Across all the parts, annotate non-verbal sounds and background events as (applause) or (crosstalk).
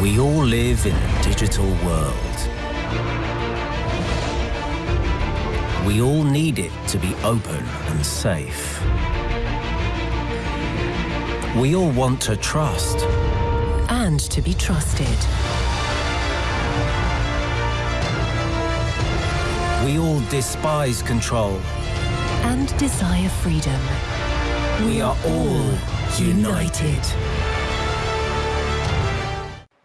We all live in a digital world. We all need it to be open and safe. We all want to trust. And to be trusted. We all despise control. And desire freedom. We are all united.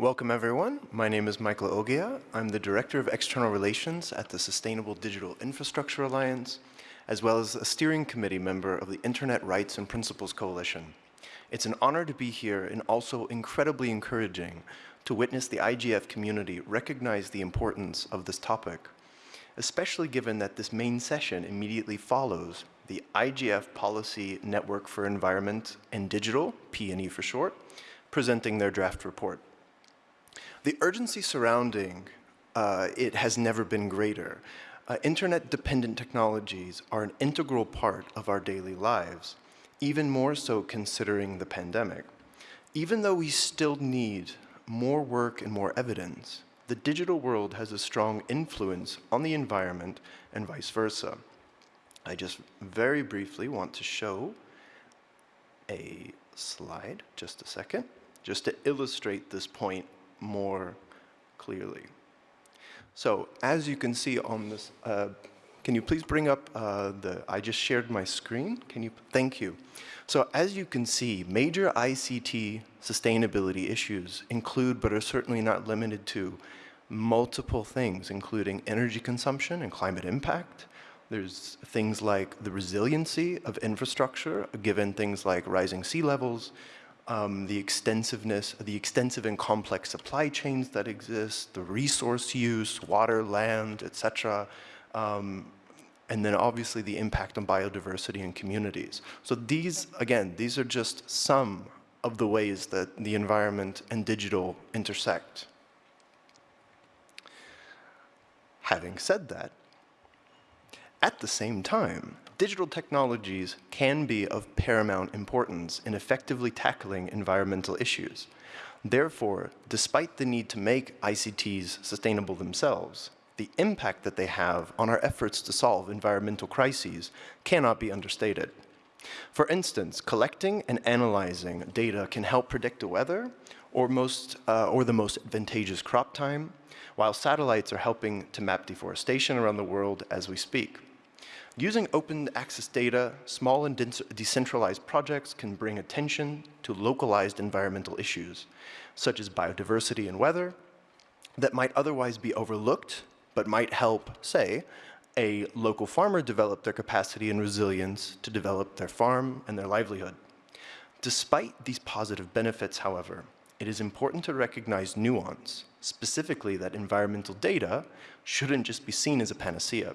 Welcome everyone. My name is Michael Oghia. I'm the Director of External Relations at the Sustainable Digital Infrastructure Alliance, as well as a steering committee member of the Internet Rights and Principles Coalition. It's an honor to be here and also incredibly encouraging to witness the IGF community recognize the importance of this topic, especially given that this main session immediately follows the IGF Policy Network for Environment and Digital, P&E for short, presenting their draft report. The urgency surrounding uh, it has never been greater. Uh, Internet-dependent technologies are an integral part of our daily lives, even more so considering the pandemic. Even though we still need more work and more evidence, the digital world has a strong influence on the environment and vice versa. I just very briefly want to show a slide, just a second, just to illustrate this point more clearly. So as you can see on this, uh, can you please bring up uh, the, I just shared my screen. Can you, thank you. So as you can see, major ICT sustainability issues include, but are certainly not limited to, multiple things, including energy consumption and climate impact. There's things like the resiliency of infrastructure, given things like rising sea levels, um, the extensiveness, the extensive and complex supply chains that exist, the resource use, water, land, etc., um, and then obviously the impact on biodiversity and communities. So these, again, these are just some of the ways that the environment and digital intersect. Having said that, at the same time, digital technologies can be of paramount importance in effectively tackling environmental issues. Therefore, despite the need to make ICTs sustainable themselves, the impact that they have on our efforts to solve environmental crises cannot be understated. For instance, collecting and analyzing data can help predict the weather or, most, uh, or the most advantageous crop time, while satellites are helping to map deforestation around the world as we speak. Using open access data, small and decentralized projects can bring attention to localized environmental issues, such as biodiversity and weather, that might otherwise be overlooked, but might help, say, a local farmer develop their capacity and resilience to develop their farm and their livelihood. Despite these positive benefits, however, it is important to recognize nuance, specifically that environmental data shouldn't just be seen as a panacea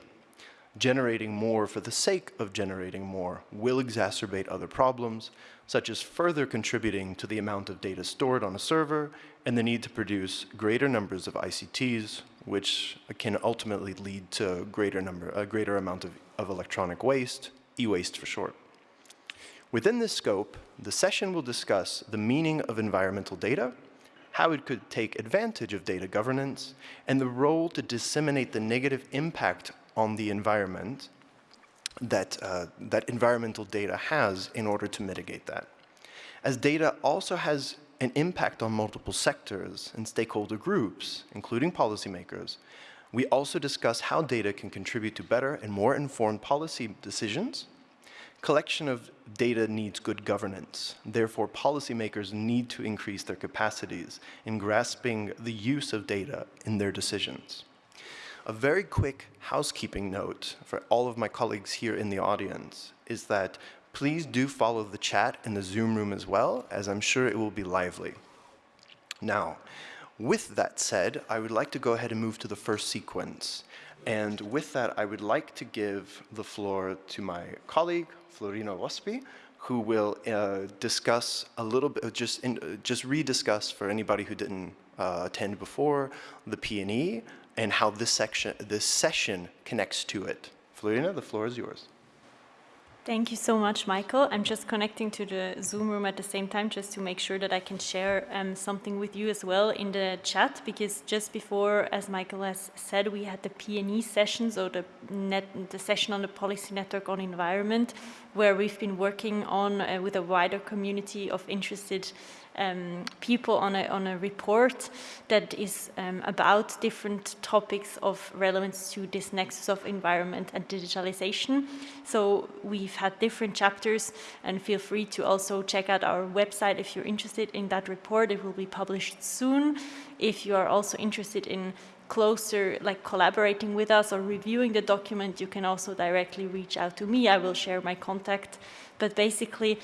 generating more for the sake of generating more will exacerbate other problems, such as further contributing to the amount of data stored on a server and the need to produce greater numbers of ICTs, which can ultimately lead to greater number, a greater amount of, of electronic waste, e-waste for short. Within this scope, the session will discuss the meaning of environmental data, how it could take advantage of data governance, and the role to disseminate the negative impact on the environment that, uh, that environmental data has in order to mitigate that. As data also has an impact on multiple sectors and stakeholder groups, including policymakers, we also discuss how data can contribute to better and more informed policy decisions. Collection of data needs good governance. Therefore, policymakers need to increase their capacities in grasping the use of data in their decisions. A very quick housekeeping note for all of my colleagues here in the audience is that please do follow the chat in the Zoom room as well, as I'm sure it will be lively. Now, with that said, I would like to go ahead and move to the first sequence. And with that, I would like to give the floor to my colleague, Flurina Wäspi, who will uh, discuss a little bit, just, in, uh, just rediscuss for anybody who didn't uh, attend before, the P&E, and how this section, this session connects to it. Flurina, the floor is yours. Thank you so much, Michael. I'm just connecting to the Zoom room at the same time just to make sure that I can share um, something with you as well in the chat because just before, as Michael has said, we had the PNE session, so the, net, the session on the policy network on environment, where we've been working on uh, with a wider community of interested um, people on a, on a report that is um, about different topics of relevance to this nexus of environment and digitalization. So we've had different chapters and feel free to also check out our website if you're interested in that report. It will be published soon. If you are also interested in closer, like collaborating with us or reviewing the document, you can also directly reach out to me. I will share my contact. But basically,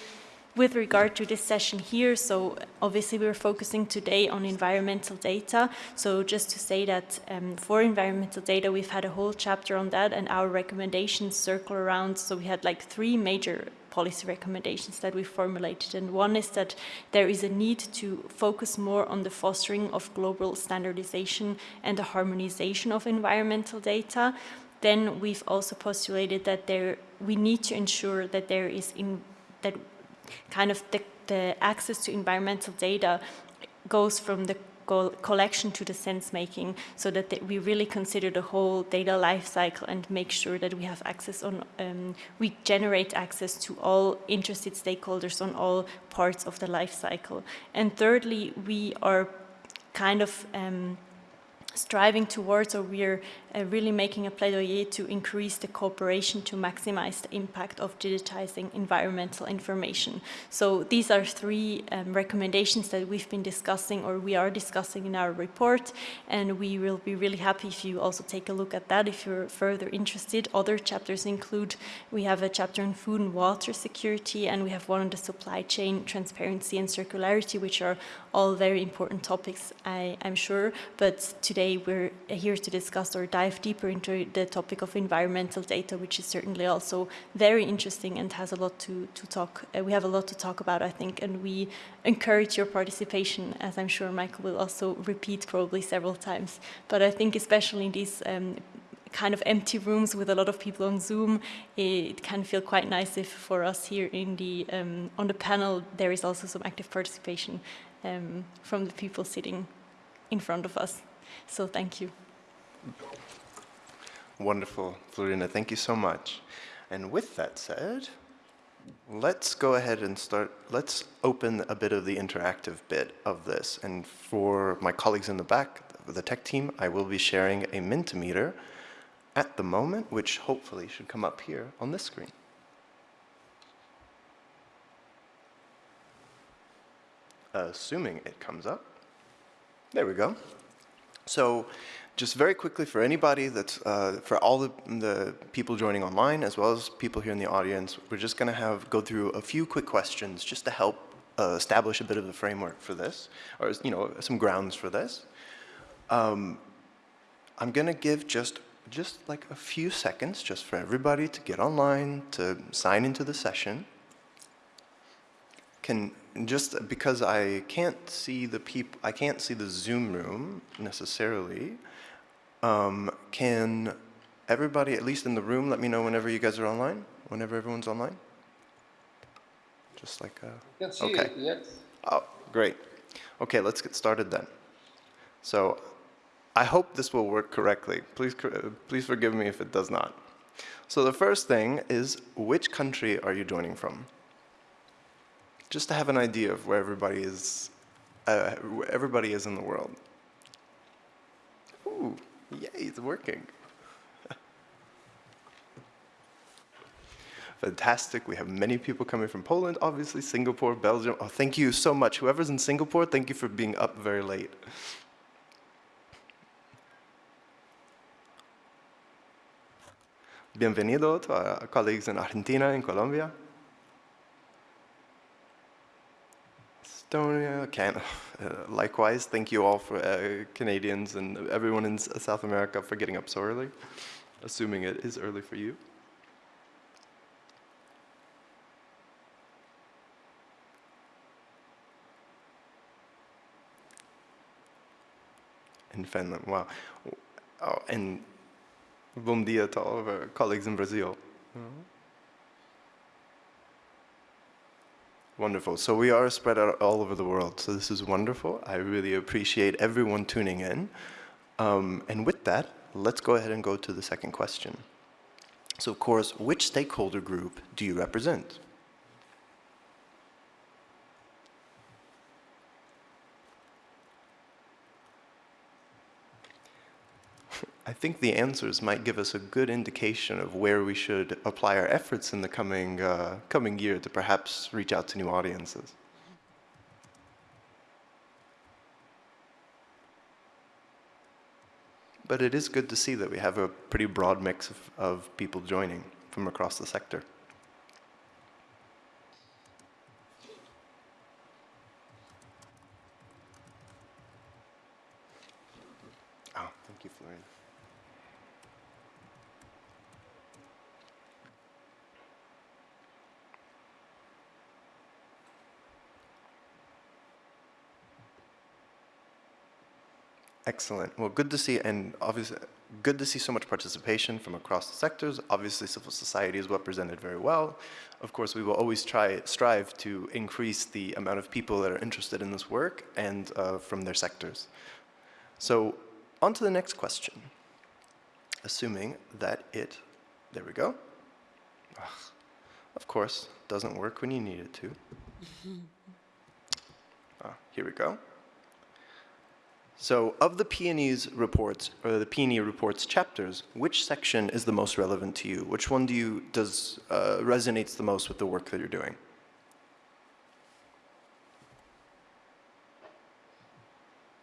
with regard to this session here, so obviously we're focusing today on environmental data. So just to say that um, for environmental data, we've had a whole chapter on that and our recommendations circle around. So we had like three major policy recommendations that we formulated. And one is that there is a need to focus more on the fostering of global standardization and the harmonization of environmental data. Then we've also postulated that there we need to ensure that there is in that kind of the, the access to environmental data goes from the collection to the sense making so that we really consider the whole data life cycle and make sure that we have access on, um, we generate access to all interested stakeholders on all parts of the life cycle. And thirdly, we are kind of um, striving towards or we're uh, really making a plaidoyer to increase the cooperation to maximize the impact of digitizing environmental information. So these are three um, recommendations that we've been discussing or we are discussing in our report and we will be really happy if you also take a look at that if you're further interested. Other chapters include, we have a chapter on food and water security and we have one on the supply chain transparency and circularity which are all very important topics I, I'm sure but today we're here to discuss or dive dive deeper into the topic of environmental data, which is certainly also very interesting and has a lot to, to talk, uh, we have a lot to talk about, I think, and we encourage your participation, as I'm sure Michael will also repeat probably several times. But I think especially in these um, kind of empty rooms with a lot of people on Zoom, it can feel quite nice if for us here in the, um, on the panel, there is also some active participation um, from the people sitting in front of us. So thank you. Wonderful, Flurina. Thank you so much. And with that said, let's go ahead and start, let's open a bit of the interactive bit of this. And for my colleagues in the back, the tech team, I will be sharing a Mentimeter at the moment, which hopefully should come up here on this screen. Assuming it comes up. There we go. So just very quickly for anybody that's, uh, for all the, the, people joining online as well as people here in the audience, we're just gonna have, go through a few quick questions just to help uh, establish a bit of the framework for this, or you know, some grounds for this. Um, I'm gonna give just, just like a few seconds just for everybody to get online, to sign into the session. Can, just because I can't see the people, I can't see the Zoom room necessarily, um, can everybody, at least in the room, let me know whenever you guys are online? Whenever everyone's online? Just like, uh, okay. yes. Oh, great. Okay, let's get started then. So I hope this will work correctly. Please, please forgive me if it does not. So the first thing is, which country are you joining from? Just to have an idea of where everybody is, uh, where everybody is in the world. Yay, it's working. Fantastic. We have many people coming from Poland, obviously, Singapore, Belgium. Oh, thank you so much. Whoever's in Singapore, thank you for being up very late. Bienvenido to our colleagues in Argentina and Colombia. Estonia, Canada. (sighs) Likewise, thank you all for uh, Canadians and everyone in South America for getting up so early, assuming it is early for you. In Finland, wow. Oh, and bom dia to all of our colleagues in Brazil. Mm -hmm. Wonderful. So we are spread out all over the world. So this is wonderful. I really appreciate everyone tuning in. Um, and with that, let's go ahead and go to the second question. So of course, which stakeholder group do you represent? I think the answers might give us a good indication of where we should apply our efforts in the coming, uh, coming year to perhaps reach out to new audiences. But it is good to see that we have a pretty broad mix of, of people joining from across the sector. Oh, thank you, Florian. Excellent. Well, good to see, and obviously, good to see so much participation from across the sectors. Obviously, civil society is represented very well. Of course, we will always try strive to increase the amount of people that are interested in this work and uh, from their sectors. So, on to the next question. Assuming that it, there we go. Ugh, of course, doesn't work when you need it to. (laughs) Ah, here we go. So of the PNE's reports, or the PNE reports chapters, which section is the most relevant to you? Which one do you, does, uh, resonates the most with the work that you're doing?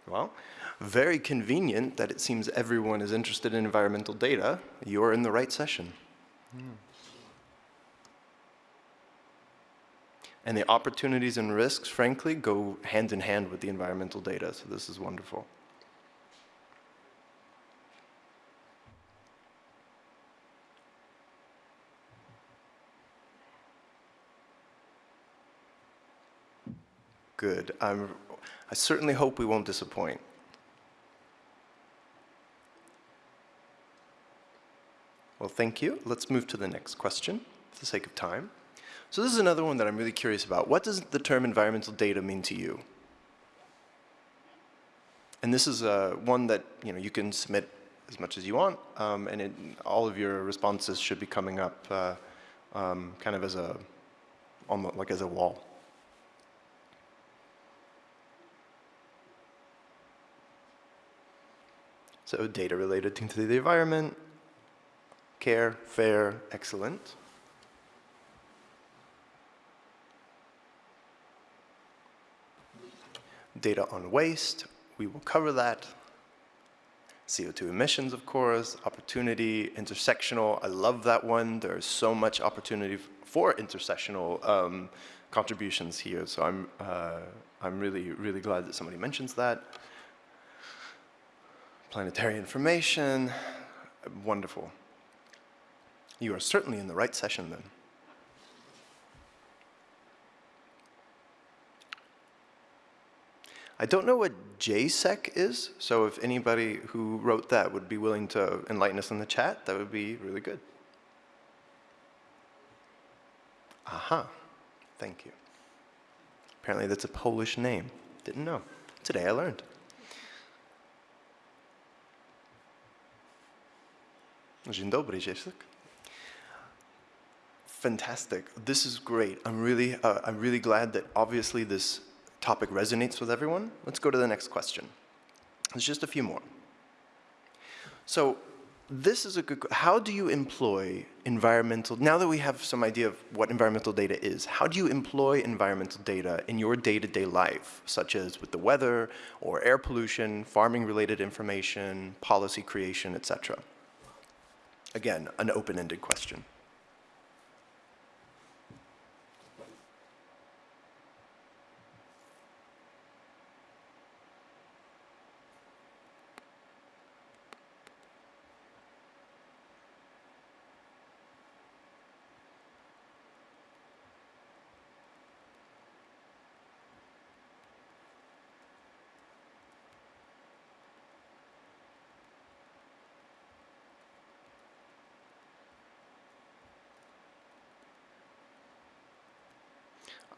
Well, very convenient that it seems everyone is interested in environmental data. You're in the right session. And the opportunities and risks, frankly, go hand in hand with the environmental data, so this is wonderful. Good. I'm, I certainly hope we won't disappoint. Well, thank you. Let's move to the next question for the sake of time. So this is another one that I'm really curious about. What does the term environmental data mean to you? And this is uh, one that you know you can submit as much as you want, um, and it, all of your responses should be coming up uh, um, kind of as a almost like as a wall. So data related to the environment, care, fair, excellent. Data on waste, we will cover that. CO2 emissions, of course, opportunity, intersectional, I love that one. There's so much opportunity for intersectional um, contributions here, so I'm, uh, I'm really, really glad that somebody mentions that. Planetary information, wonderful. You are certainly in the right session then. I don't know what JSEC is, so if anybody who wrote that would be willing to enlighten us in the chat, that would be really good. Aha, thank you. Apparently that's a Polish name. Didn't know. Today I learned. Dzień dobry, JSEC. Fantastic. This is great. I'm really, uh, I'm really glad that obviously this topic resonates with everyone. Let's go to the next question. There's just a few more. So this is a good, how do you employ environmental, now that we have some idea of what environmental data is, how do you employ environmental data in your day-to-day -day life, such as with the weather or air pollution, farming related information, policy creation, etc.? Again, an open-ended question.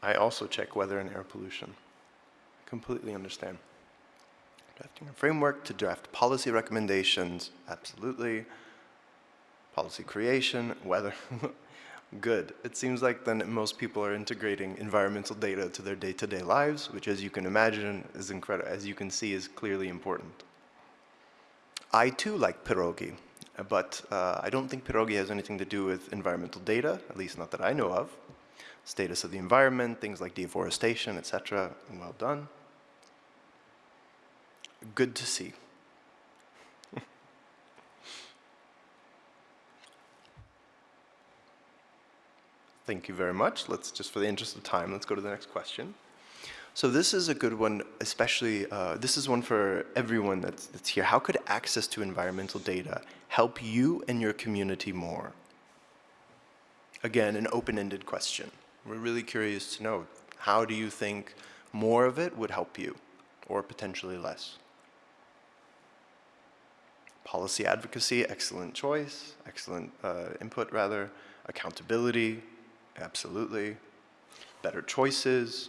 I also check weather and air pollution. I Completely understand. Drafting a framework to draft policy recommendations, absolutely. Policy creation, weather, (laughs) good. It seems like then most people are integrating environmental data to their day-to-day lives, which as you can imagine is incredible, as you can see is clearly important. I too like Pierogi, but uh, I don't think Pierogi has anything to do with environmental data, at least not that I know of. Status of the environment, things like deforestation, etc. Well done. Good to see. (laughs) Thank you very much. Let's just, for the interest of time, let's go to the next question. So this is a good one, especially, uh, this is one for everyone that's, that's here. How could access to environmental data help you and your community more? Again, an open-ended question. We're really curious to know, how do you think more of it would help you, or potentially less? Policy advocacy, excellent choice, excellent uh, input rather. Accountability, absolutely. Better choices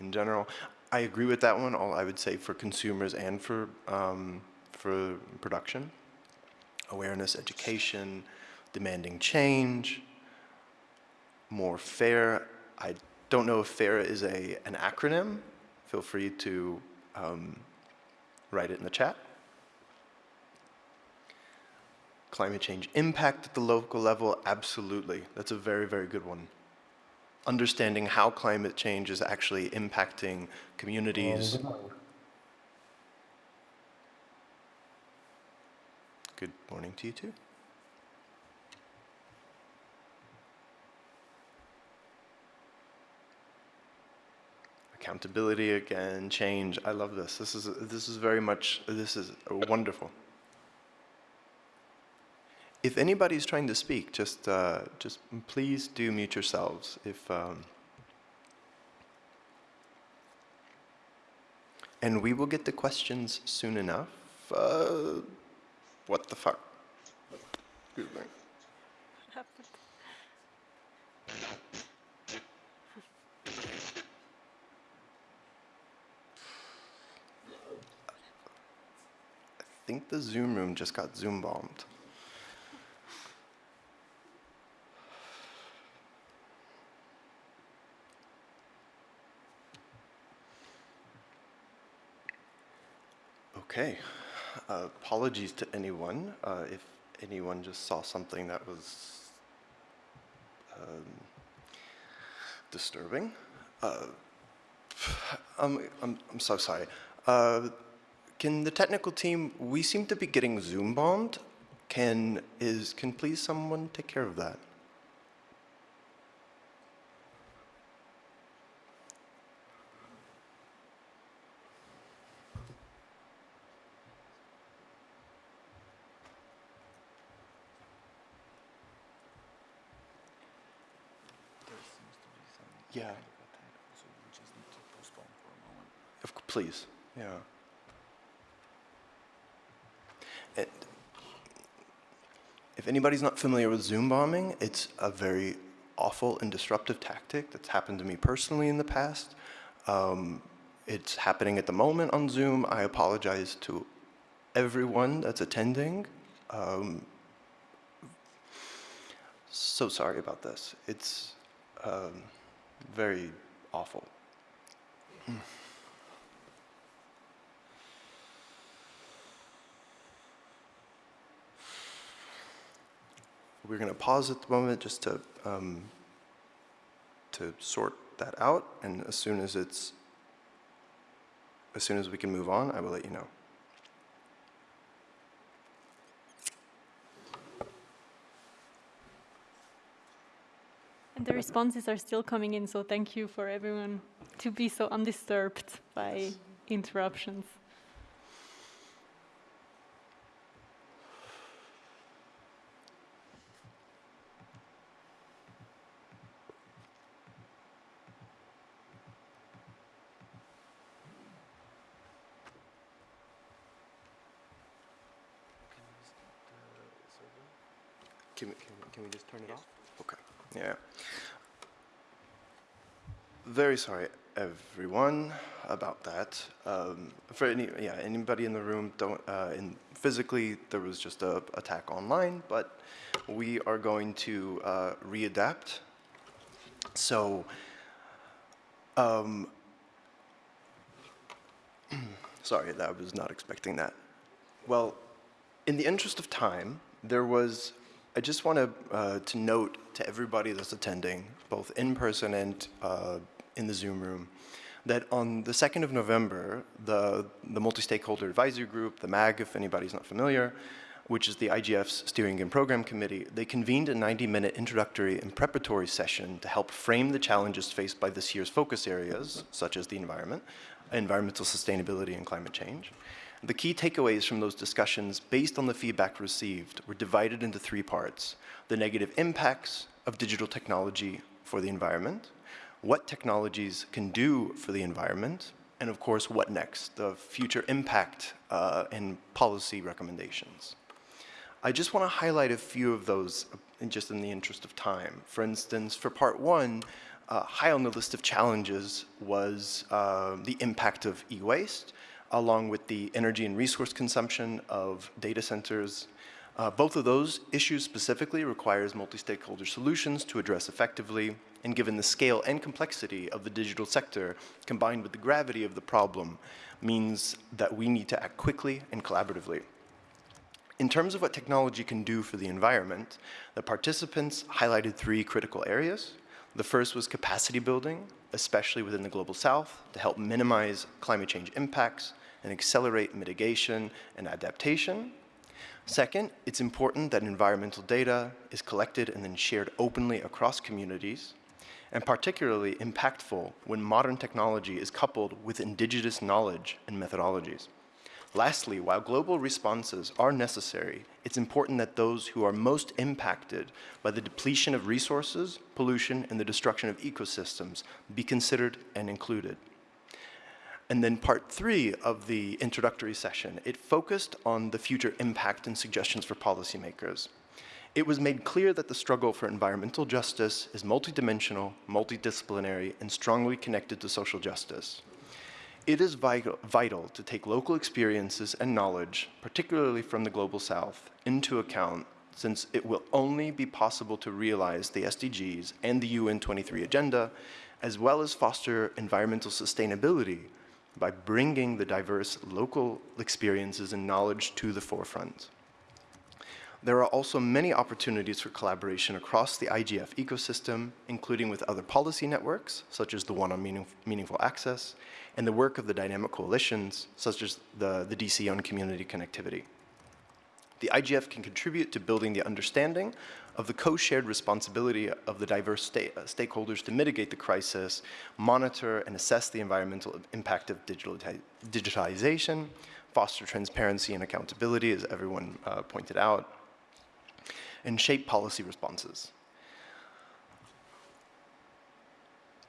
in general. I agree with that one, all I would say for consumers and for, um, for production. Awareness, education, demanding change, more fair. I don't know if FAIR is a, an acronym. Feel free to um, write it in the chat. Climate change impact at the local level, absolutely. That's a very, very good one. Understanding how climate change is actually impacting communities. Good morning to you too. Accountability again, change. I love this. This is this is very much this is wonderful. If anybody's trying to speak, just uh, just please do mute yourselves. If um, and we will get the questions soon enough. Uh, what the fuck? Excuse me. Think the Zoom room just got Zoom bombed. Okay. Uh, apologies to anyone uh, if anyone just saw something that was um, disturbing. Uh, (sighs) I'm, I'm, I'm so sorry. Can the technical team, we seem to be getting Zoom bombed. Can, is, can please someone take care of that? Yeah. Of c- please, yeah. And if anybody's not familiar with Zoom bombing, it's a very awful and disruptive tactic that's happened to me personally in the past. Um, it's happening at the moment on Zoom. I apologize to everyone that's attending. Um, so sorry about this. It's um, very awful. We're going to pause at the moment just to um, to sort that out, and as soon as it's as soon as we can move on, I will let you know. And the responses are still coming in, so thank you for everyone to be so undisturbed by interruptions. Can we, can we, can we just turn it off? Okay. Yeah. Very sorry, everyone, about that. Um, for any, yeah, anybody in the room, don't, uh, in, physically, there was just a attack online, but we are going to uh, readapt. So, um, (clears throat) sorry, that I was not expecting that. Well, in the interest of time, there was, I just want to, uh, to note to everybody that's attending, both in person and uh, in the Zoom room, that on the 2nd of November, the, the Multi-Stakeholder Advisory Group, the MAG, if anybody's not familiar, which is the IGF's Steering and Program Committee, they convened a 90-minute introductory and preparatory session to help frame the challenges faced by this year's focus areas, such as the environment, environmental sustainability and climate change. The key takeaways from those discussions, based on the feedback received, were divided into three parts. The negative impacts of digital technology for the environment, what technologies can do for the environment, and of course, what next, the future impact uh, and policy recommendations. I just want to highlight a few of those in just in the interest of time. For instance, for part one, uh, high on the list of challenges was uh, the impact of e-waste, along with the energy and resource consumption of data centers uh, both of those issues specifically requires multi-stakeholder solutions to address effectively, and given the scale and complexity of the digital sector, combined with the gravity of the problem, means that we need to act quickly and collaboratively. In terms of what technology can do for the environment, the participants highlighted three critical areas. The first was capacity building, especially within the Global South, to help minimize climate change impacts and accelerate mitigation and adaptation. Second, it's important that environmental data is collected and then shared openly across communities, and particularly impactful when modern technology is coupled with indigenous knowledge and methodologies. Lastly, while global responses are necessary, it's important that those who are most impacted by the depletion of resources, pollution, and the destruction of ecosystems be considered and included. And then part three of the introductory session, it focused on the future impact and suggestions for policymakers. It was made clear that the struggle for environmental justice is multidimensional, multidisciplinary, and strongly connected to social justice. It is vital, to take local experiences and knowledge, particularly from the Global South, into account since it will only be possible to realize the SDGs and the UN 23 agenda, as well as foster environmental sustainability by bringing the diverse local experiences and knowledge to the forefront. There are also many opportunities for collaboration across the IGF ecosystem, including with other policy networks, such as the one on meaning, Meaningful Access, and the work of the dynamic coalitions, such as the, the DC on community connectivity. The IGF can contribute to building the understanding of the co-shared responsibility of the diverse uh, stakeholders to mitigate the crisis, monitor and assess the environmental impact of digitization, foster transparency and accountability, as everyone uh, pointed out, and shape policy responses.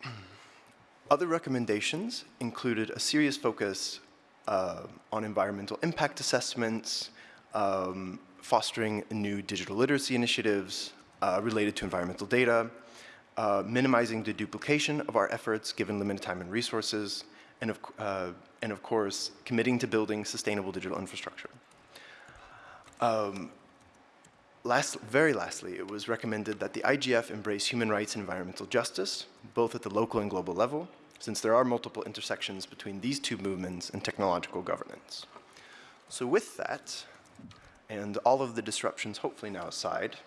(clears throat) Other recommendations included a serious focus uh, on environmental impact assessments, um, fostering new digital literacy initiatives uh, related to environmental data, uh, minimizing the duplication of our efforts given limited time and resources, and of, uh, and of course, committing to building sustainable digital infrastructure. Um, last, very lastly, it was recommended that the IGF embrace human rights and environmental justice, both at the local and global level, since there are multiple intersections between these two movements and technological governance. So with that, and all of the disruptions hopefully now aside,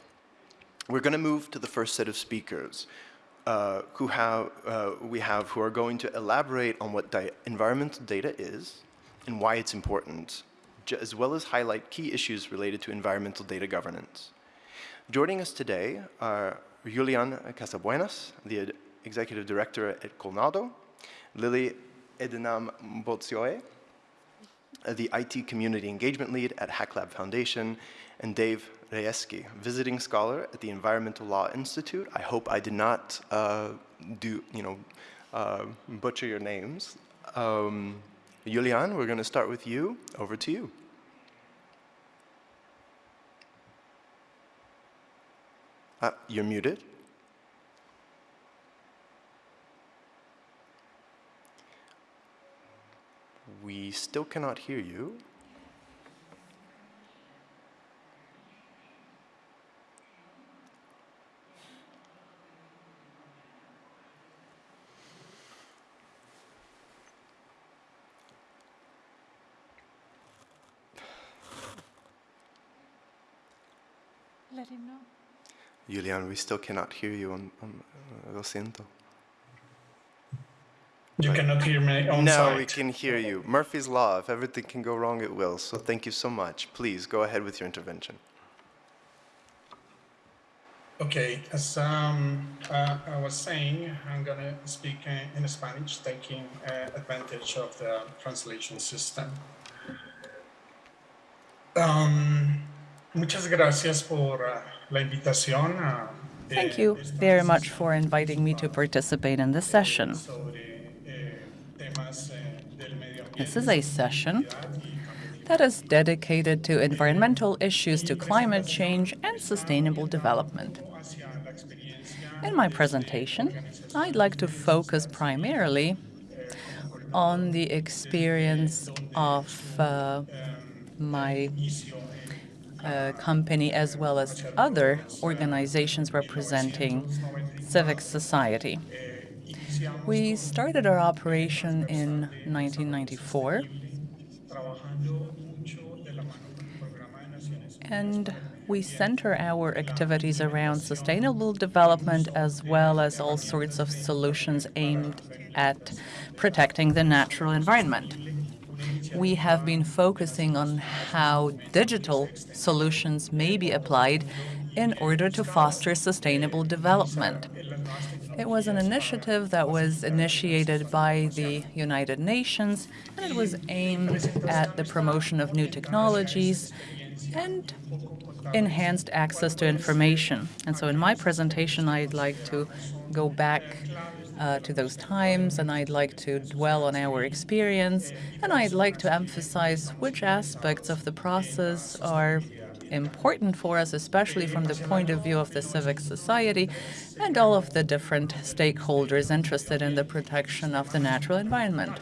we're going to move to the first set of speakers uh, who have, uh, we have who are going to elaborate on what environmental data is and why it's important, as well as highlight key issues related to environmental data governance. Joining us today are Julian Casasbuenas, the Executive Director at Colnodo, Lily Edinam Botsyoe, the IT Community Engagement Lead at HackLab Foundation, and Dave Rejeski, visiting scholar at the Environmental Law Institute. I hope I did not uh, do, you know, uh, butcher your names. Um, Julian, we're going to start with you. Over to you. Uh, you're muted. We still cannot hear you. Let him know. Julian, we still cannot hear you on, on uh, lo siento. You cannot hear me on No, site. we can hear you. Murphy's Law, if everything can go wrong, it will. So thank you so much. Please go ahead with your intervention. Okay, as um, uh, I was saying, I'm going to speak uh, in Spanish, taking uh, advantage of the translation system. Um, muchas gracias por uh, la invitación. eh, Thank you very much for inviting me to participate in this session. eh, eh, This is a session that is dedicated to environmental issues, to climate change, and sustainable development. hacia la experiencia In my presentation, I'd like to focus primarily on the experience of uh, my uh, company as well as other organizations representing civic society. We started our operation in 1994 trabajando mucho de la mano con el Programa de Naciones and we center our activities around sustainable development as well as all sorts of solutions aimed at protecting the natural environment. We have been focusing on how digital solutions may be applied in order to foster sustainable development. It was an initiative that was initiated by the United Nations, and it was aimed at the promotion of new technologies and enhanced access to information. And so in my presentation, I'd like to go back uh, to those times, and I'd like to dwell on our experience, and I'd like to emphasize which aspects of the process are important for us, especially from the point of view of the civic society and all of the different stakeholders interested in the protection of the natural environment.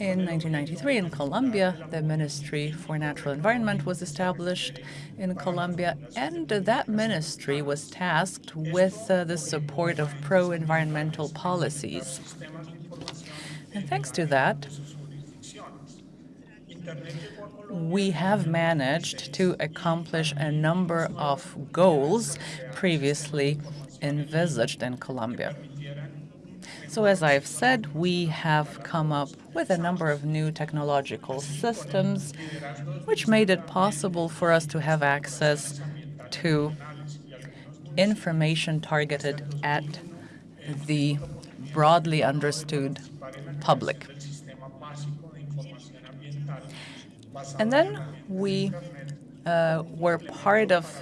In 1993 in Colombia, the Ministry for Natural Environment was established in Colombia, and that ministry was tasked with uh, the support of pro-environmental policies. And thanks to that, we have managed to accomplish a number of goals previously envisaged in Colombia. So as I've said, we have come up with a number of new technological systems which made it possible for us to have access to information targeted at the broadly understood public. And then we uh, were part of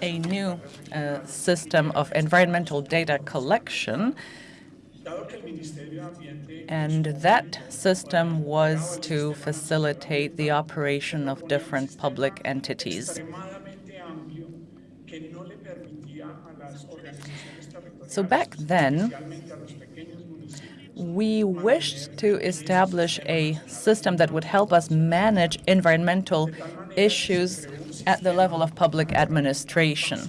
a new uh, system of environmental data collection and that system was to facilitate the operation of different public entities. So back then, we wished to establish a system that would help us manage environmental issues at the level of public administration.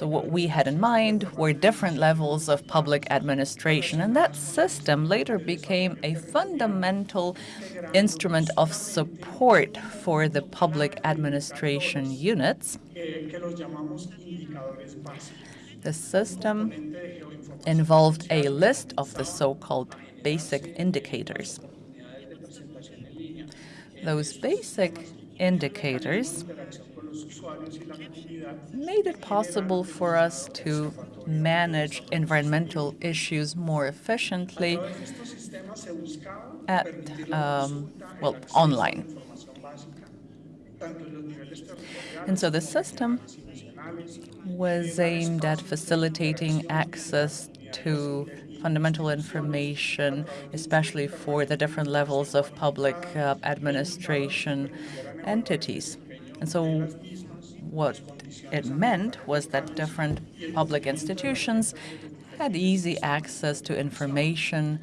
So what we had in mind were different levels of public administration, and that system later became a fundamental instrument of support for the public administration units. The system involved a list of the so-called basic indicators. Those basic indicators made it possible for us to manage environmental issues more efficiently at, um, well, online. And so the system was aimed at facilitating access to fundamental information, especially for the different levels of public uh, administration entities. And so what it meant was that different public institutions had easy access to information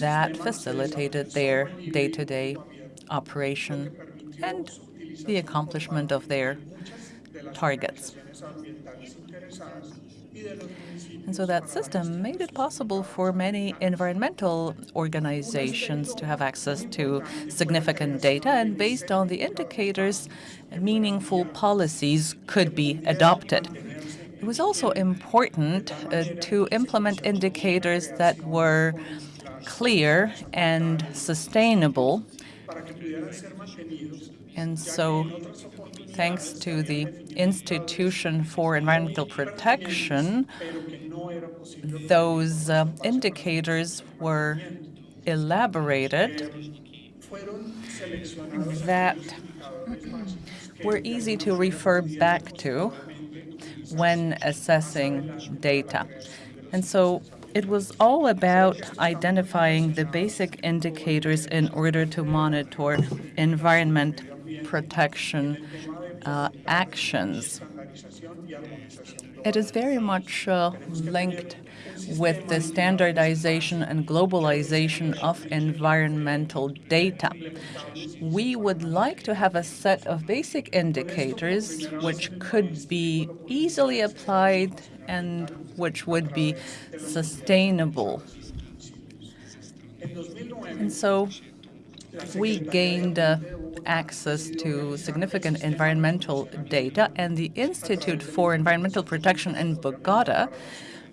that facilitated their day-to-day operation and the accomplishment of their targets. And so that system made it possible for many environmental organizations to have access to significant data, and based on the indicators, meaningful policies could be adopted. It was also important uh, to implement indicators that were clear and sustainable. And so thanks to the Institution for Environmental Protection, those uh, indicators were elaborated that were easy to refer back to when assessing data. And so it was all about identifying the basic indicators in order to monitor environment protection uh, actions. It is very much uh, linked with the standardization and globalization of environmental data. We would like to have a set of basic indicators which could be easily applied and which would be sustainable. And so we gained uh, access to significant environmental data, and the Institute for Environmental Protection in Bogota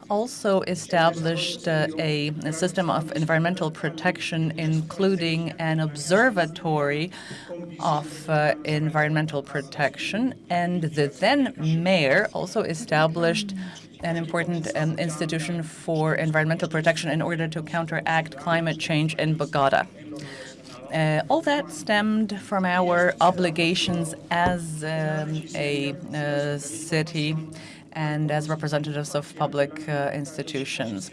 also established uh, a, a, system of environmental protection, including an observatory of uh, environmental protection. And the then mayor also established an important um, institution for environmental protection in order to counteract climate change in Bogota. Uh, all that stemmed from our obligations as um, a uh, city and as representatives of public uh, institutions.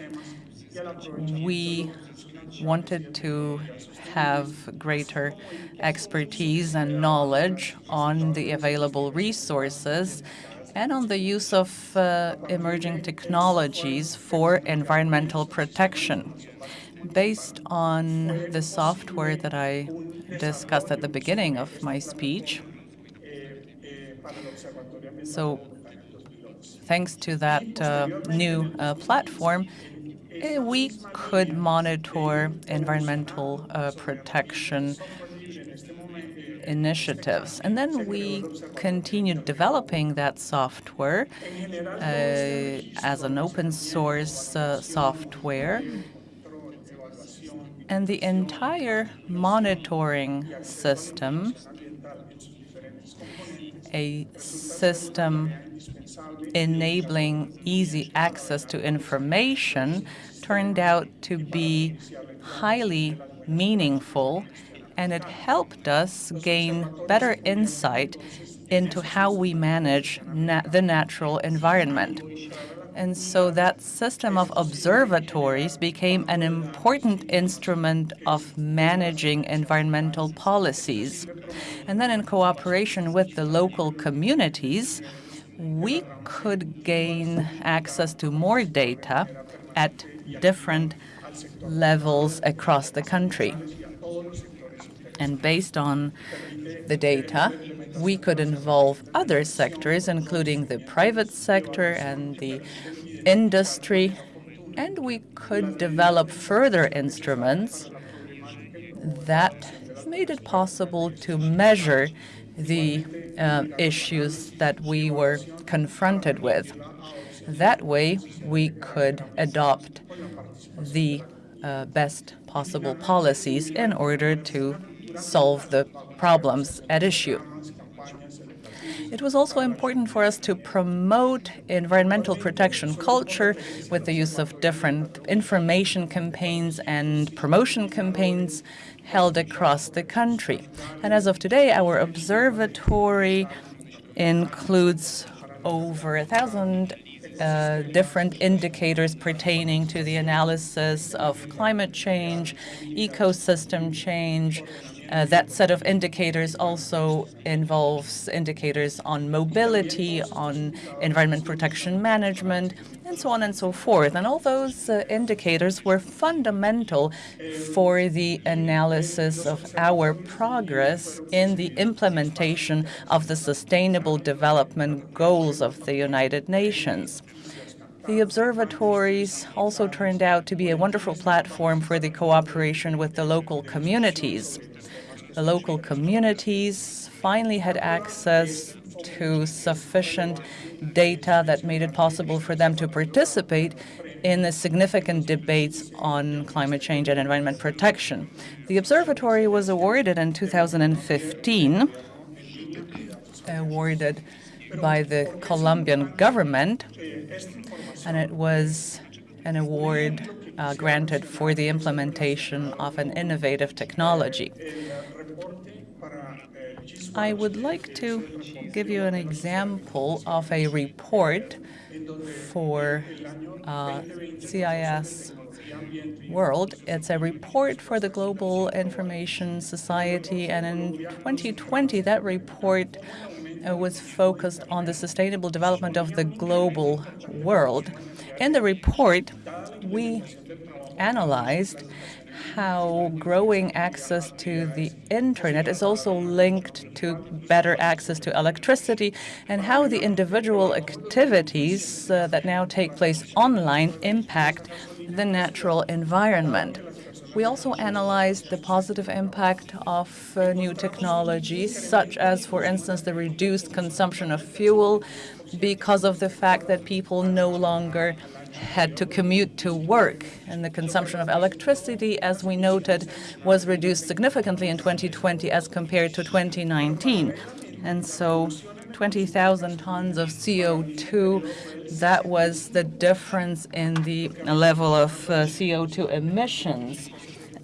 We wanted to have greater expertise and knowledge on the available resources and on the use of uh, emerging technologies for environmental protection based on the software that I discussed at the beginning of my speech. So thanks to that uh, new uh, platform, eh, we could monitor environmental uh, protection initiatives. And then we continued developing that software uh, as an open source uh, software and the entire monitoring system, a system enabling easy access to information, turned out to be highly meaningful, and it helped us gain better insight into how we manage na the natural environment. And so that system of observatories became an important instrument of managing environmental policies. And then in cooperation with the local communities, we could gain access to more data at different levels across the country. And based on the data, we could involve other sectors, including the private sector and the industry, and we could develop further instruments that made it possible to measure the uh, issues that we were confronted with. That way, we could adopt the uh, best possible policies in order to solve the problems at issue. It was also important for us to promote environmental protection culture with the use of different information campaigns and promotion campaigns held across the country. And as of today, our observatory includes over a thousand uh, different indicators pertaining to the analysis of climate change, ecosystem change, Uh, that set of indicators also involves indicators on mobility, on environment protection management, and so on and so forth. And all those uh, indicators were fundamental for the analysis of our progress in the implementation of the Sustainable Development Goals of the United Nations. The observatories also turned out to be a wonderful platform for the cooperation with the local communities. The local communities finally had access to sufficient data that made it possible for them to participate in the significant debates on climate change and environment protection. The observatory was awarded in 2015, awarded by the Colombian government, and it was an award uh, granted for the implementation of an innovative technology. I would like to give you an example of a report for uh, CIS World. It's a report for the Global Information Society, and in 2020, that report uh, was focused on the sustainable development of the global world. In the report, we analyzed how growing access to the internet is also linked to better access to electricity and how the individual activities uh, that now take place online impact the natural environment. We also analyzed the positive impact of uh, new technologies, such as, for instance, the reduced consumption of fuel because of the fact that people no longer had to commute to work, and the consumption of electricity, as we noted, was reduced significantly in 2020 as compared to 2019. And so 20,000 tons of CO2, that was the difference in the level of uh, CO2 emissions.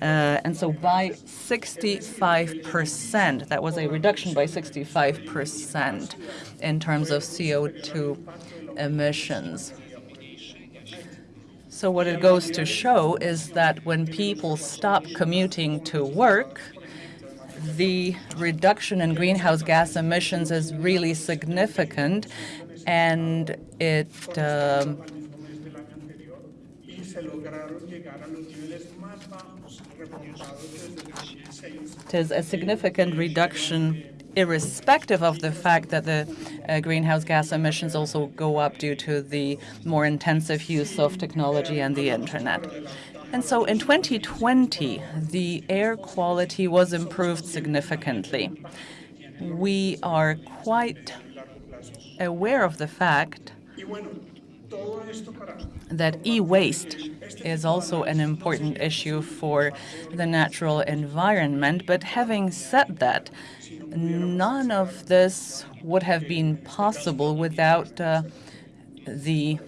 Uh, and so by 65%, that was a reduction by 65% in terms of CO2 emissions. So what it goes to show is that when people stop commuting to work, the reduction in greenhouse gas emissions is really significant, and it um, it is a significant reduction irrespective of the fact that the uh, greenhouse gas emissions also go up due to the more intensive use of technology and the internet. And so in 2020, the air quality was improved significantly. We are quite aware of the fact that e-waste is also an important issue for the natural environment. But having said that, none of this would have been possible without uh, the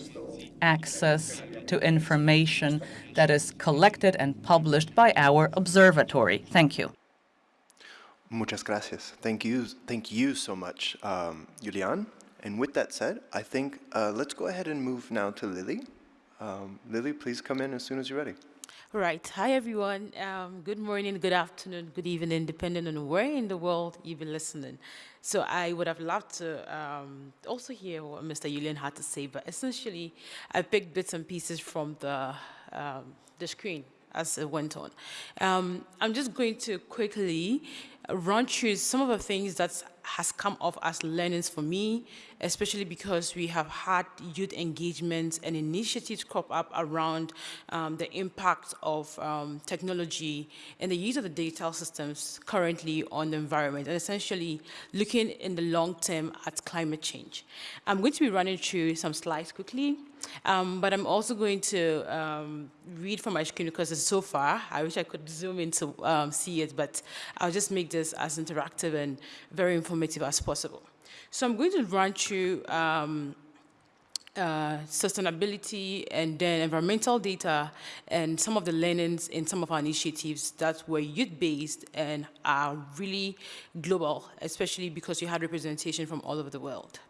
access to information that is collected and published by our observatory. Thank you. Muchas gracias. Thank you. Thank you so much, um, Julian. And with that said, I think uh, let's go ahead and move now to Lily. Um, Lily, please come in as soon as you're ready. Right. Hi, everyone. Um, good morning, good afternoon, good evening, depending on where in the world you've been listening. So I would have loved to um, also hear what Mr. Julian had to say, but essentially, I picked bits and pieces from the, um, the screen as it went on. Um, I'm just going to quickly run through some of the things that has come off as learnings for me, especially because we have had youth engagement and initiatives crop up around um, the impact of um, technology and the use of the digital systems currently on the environment, and essentially looking in the long term at climate change. I'm going to be running through some slides quickly, um, but I'm also going to um, read from my screen because it's so far. I wish I could zoom in to um, see it, but I'll just make this as interactive and very informative as possible. So I'm going to run through um, uh, sustainability and then environmental data and some of the learnings in some of our initiatives that were youth-based and are really global, especially because you had representation from all over the world.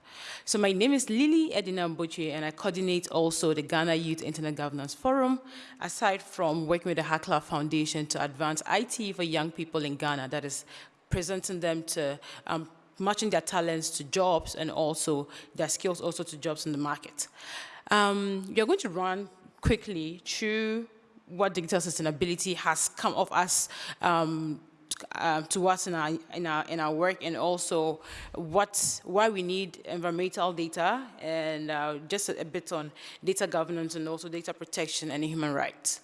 So my name is Lily Edinam Botsyoe, and I coordinate also the Ghana Youth Internet Governance Forum, aside from working with the Hacklab Foundation to advance IT for young people in Ghana, that is presenting them to um, matching their talents to jobs and also their skills also to jobs in the market. Um, we are going to run quickly through what digital sustainability has come of us um, uh, to us in our, in our, in our work and also what, why we need environmental data and uh, just a, a, bit on data governance and also data protection and human rights.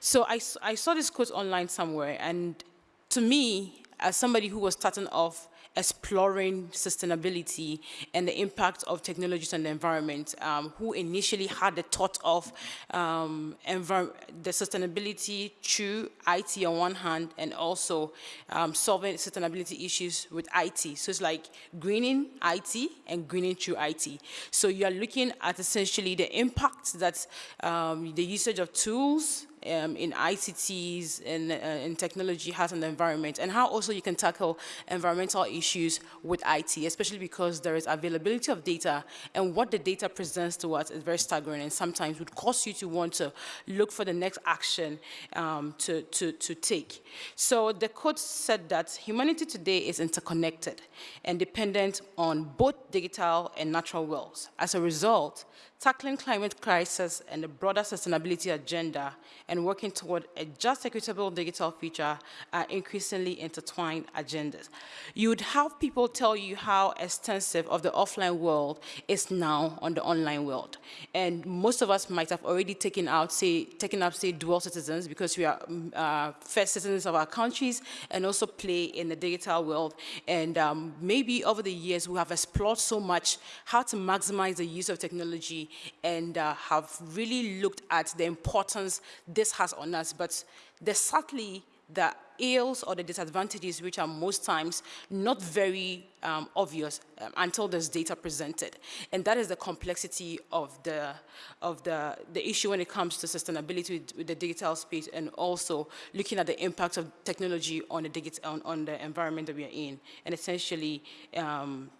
So I, I saw this quote online somewhere and to me, as somebody who was starting off exploring sustainability and the impact of technologies on the environment, um, who initially had the thought of um, the sustainability through IT on one hand and also um, solving sustainability issues with IT. So it's like greening IT and greening through IT. So you're looking at essentially the impact that um, the usage of tools um, in ICTs and uh, technology has the environment and how also you can tackle environmental issues with IT, especially because there is availability of data and what the data presents to us is very staggering and sometimes would cause you to want to look for the next action um, to, to, to take. So the quote said that humanity today is interconnected and dependent on both digital and natural worlds. As a result, tackling climate crisis and the broader sustainability agenda and working toward a just equitable digital future are increasingly intertwined agendas. You would have people tell you how extensive of the offline world is now on the online world. And most of us might have already taken out, say, taken up, say, dual citizens because we are mm, uh, first citizens of our countries and also play in the digital world. And um, maybe over the years, we have explored so much how to maximize the use of technology and uh, have really looked at the importance this has on us, but there's sadly the ills or the disadvantages which are most times not very um, obvious um, until there's data presented. And that is the complexity of the, of the, the issue when it comes to sustainability with, with the digital space and also looking at the impact of technology on the, digital, on, on the environment that we are in and essentially um,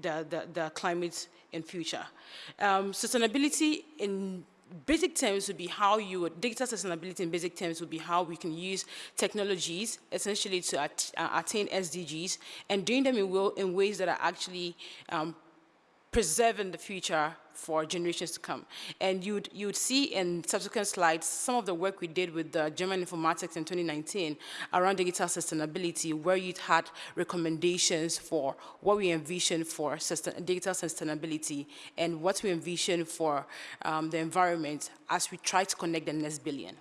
the, the, the climate in future. Um, sustainability in basic terms would be how you would, data sustainability in basic terms would be how we can use technologies essentially to at, uh, attain SDGs and doing them in, will, in ways that are actually um, preserving the future for generations to come. And you'd, you'd see in subsequent slides some of the work we did with the German Informatics in 2019 around digital sustainability, where you'd had recommendations for what we envision for digital sustainability and what we envision for um, the environment as we try to connect the next billion.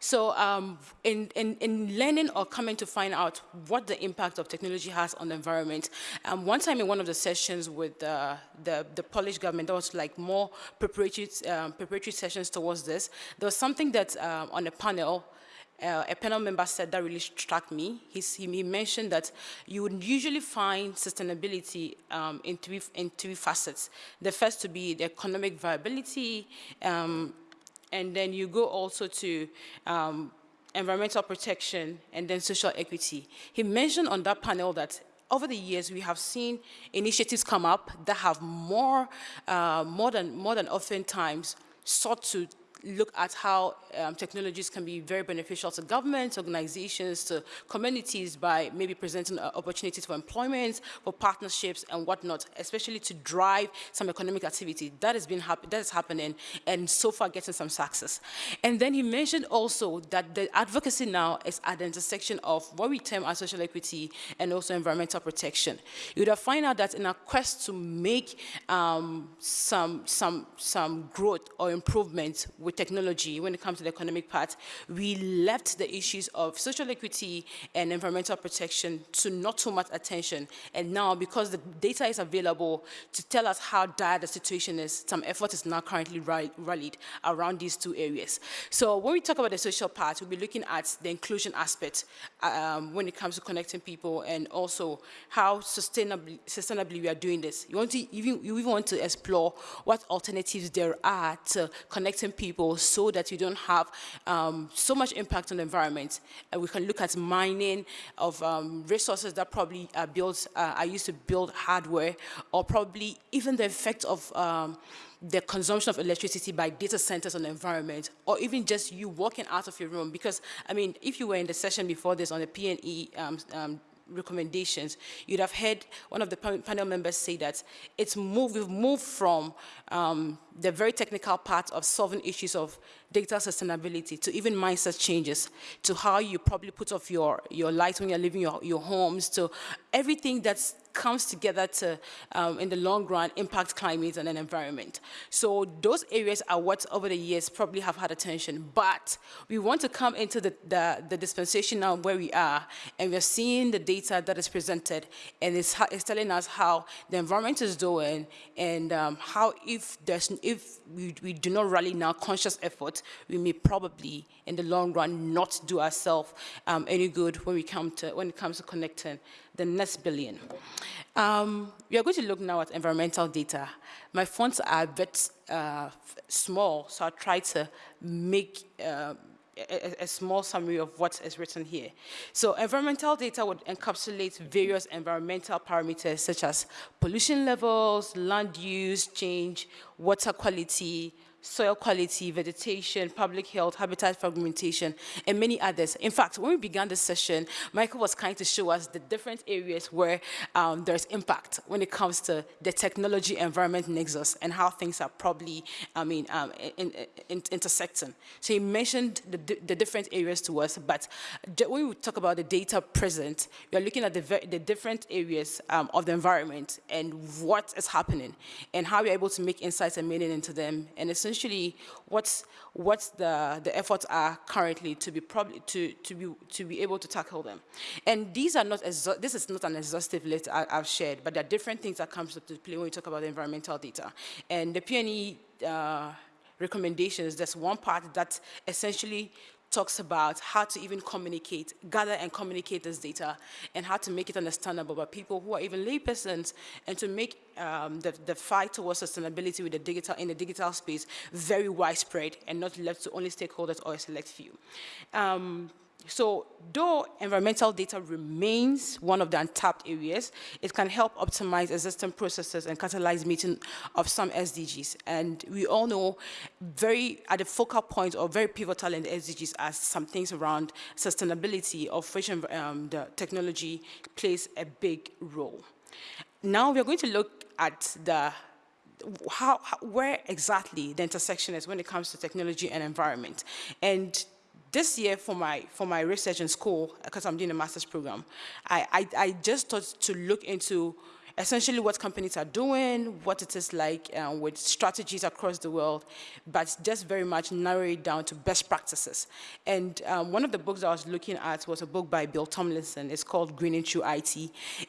So um, in, in, in, learning or coming to find out what the impact of technology has on the environment, um, one time in one of the sessions with uh, the, the Polish government, there was like more preparatory, um, preparatory sessions towards this. There was something that um, on a panel, uh, a panel member said that really struck me. He's, he mentioned that you would usually find sustainability um, in, three, in three facets. The first to be the economic viability, um, and then you go also to um, environmental protection and then social equity. He mentioned on that panel that over the years, we have seen initiatives come up that have more, uh, more, than, more than oftentimes sought to look at how um, technologies can be very beneficial to governments, organizations, to communities by maybe presenting uh, opportunities for employment, for partnerships and whatnot, especially to drive some economic activity. That has been that is happening and so far getting some success. And then he mentioned also that the advocacy now is at the intersection of what we term as social equity and also environmental protection. You would have find out that in our quest to make um, some, some, some growth or improvement with with technology, when it comes to the economic part, we left the issues of social equity and environmental protection to not too much attention. And now, because the data is available to tell us how dire the situation is, some effort is now currently rallied around these two areas. So when we talk about the social part, we'll be looking at the inclusion aspect um, when it comes to connecting people and also how sustainably, sustainably we are doing this. You, want to even, you even want to explore what alternatives there are to connecting people so that you don't have um, so much impact on the environment. And we can look at mining of um, resources that probably are built, uh, are used to build hardware, or probably even the effect of um, the consumption of electricity by data centers on the environment, or even just you walking out of your room. Because, I mean, if you were in the session before this on the PNE um, um, recommendations, you'd have heard one of the panel members say that it's moved, we've moved from um, the very technical part of solving issues of data sustainability to even mindset changes to how you probably put off your, your lights when you're leaving your, your homes to everything that's comes together to, um, in the long run, impact climate and an environment. So those areas are what over the years probably have had attention, but we want to come into the, the, the dispensation now where we are, and we're seeing the data that is presented, and it's, it's telling us how the environment is doing, and um, how if, there's, if we, we do not rally now conscious effort, we may probably, in the long run, not do ourselves um, any good when, we come to, when it comes to connecting the next billion. Um, we are going to look now at environmental data. My fonts are a bit uh, small, so I'll try to make uh, a, a, small summary of what is written here. So environmental data would encapsulate various environmental parameters such as pollution levels, land use change, water quality, soil quality, vegetation, public health, habitat fragmentation, and many others. In fact, when we began this session, Michael was kind to show us the different areas where um, there's impact when it comes to the technology environment nexus and how things are probably, I mean, um, in, in, intersecting. So he mentioned the, the, different areas to us, but when we talk about the data present, we are looking at the, the different areas um, of the environment and what is happening and how we're able to make insights and meaning into them. And essentially essentially what's what's the the efforts are currently to be probably to to be to be able to tackle them. And these are not this is not an exhaustive list I, have shared but there are different things that comes to play when we talk about environmental data. And the PNE uh, recommendations there's one part that essentially talks about how to even communicate, gather and communicate this data, and how to make it understandable by people who are even laypersons, and to make um, the, the fight towards sustainability with the digital, in the digital space very widespread and not left to only stakeholders or a select few. Um, so though environmental data remains one of the untapped areas, it can help optimize existing processes and catalyze meeting of some SDGs. And we all know very at the focal point or very pivotal in the SDGs are some things around sustainability of which um, the technology plays a big role. Now we're going to look at the how, how, where exactly the intersection is when it comes to technology and environment. And this year for my, for my research in school, because I'm doing a master's program, I, I, I just thought to look into essentially what companies are doing, what it is like um, with strategies across the world, but just very much narrow it down to best practices. And um, one of the books I was looking at was a book by Bill Tomlinson. It's called Greening Through IT.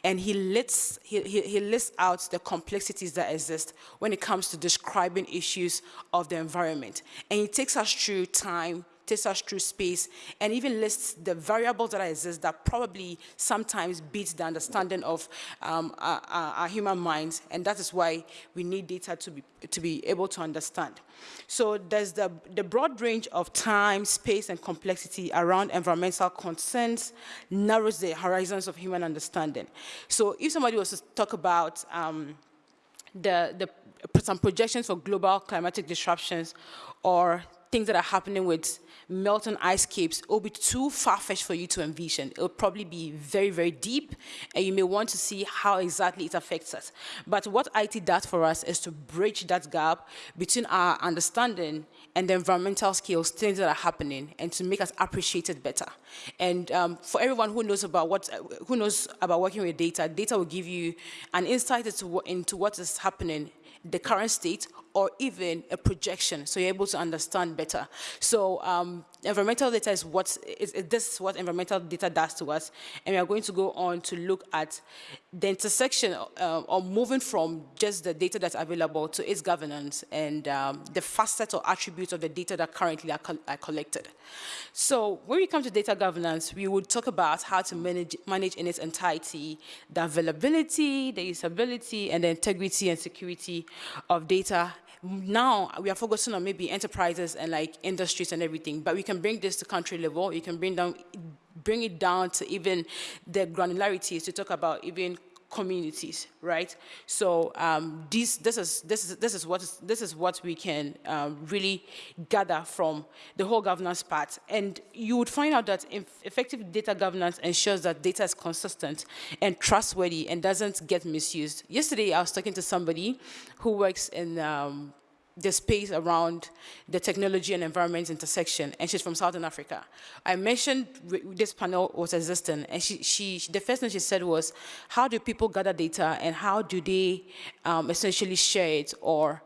And he lists, he, he, he lists out the complexities that exist when it comes to describing issues of the environment. And he takes us through time, takes us through space, and even lists the variables that exist that probably sometimes beats the understanding of um, our, our, human minds, and that is why we need data to be, to be able to understand. So there's the, the broad range of time, space, and complexity around environmental concerns narrows the horizons of human understanding. So if somebody was to talk about um, the, the, some projections for global climatic disruptions or things that are happening with melting ice caps, it will be too far-fetched for you to envision. It will probably be very, very deep, and you may want to see how exactly it affects us. But what IT does for us is to bridge that gap between our understanding and the environmental skills, things that are happening, and to make us appreciate it better. And um, for everyone who knows about what, who knows about working with data, data will give you an insight into, into what is happening the current state or even a projection so you're able to understand better. So um, environmental data is what, is, is this is what environmental data does to us. And we are going to go on to look at the intersection uh, or moving from just the data that's available to its governance and um, the facets or attributes of the data that currently are, co are, collected. So when we come to data governance, we would talk about how to manage, manage in its entirety the availability, the usability, and the integrity and security of data now we are focusing on maybe enterprises and like industries and everything, but we can bring this to country level. You can bring down, bring it down to even the granularities to talk about even communities, right? So um, this, this, is, this, is, this, is what is, this is what we can um, really gather from the whole governance part. And you would find out that effective data governance ensures that data is consistent and trustworthy and doesn't get misused. Yesterday, I was talking to somebody who works in um, the space around the technology and environment intersection, and she's from Southern Africa. I mentioned this panel was existing, and she, she, the first thing she said was, how do people gather data, and how do they um, essentially share it, or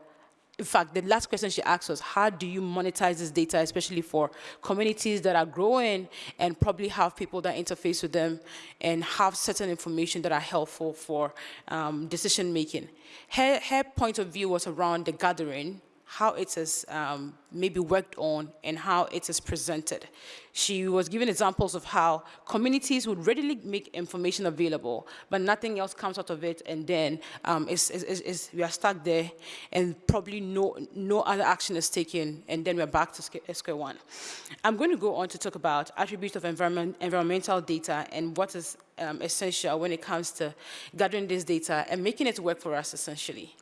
in fact, the last question she asked was, how do you monetize this data, especially for communities that are growing and probably have people that interface with them and have certain information that are helpful for um, decision making. Her, her point of view was around the gathering how it is um, maybe worked on and how it is presented. She was giving examples of how communities would readily make information available, but nothing else comes out of it, and then um, it's, it's, it's, we are stuck there, and probably no, no other action is taken, and then we're back to square one. I'm going to go on to talk about attributes of environment, environmental data and what is um, essential when it comes to gathering this data and making it work for us, essentially.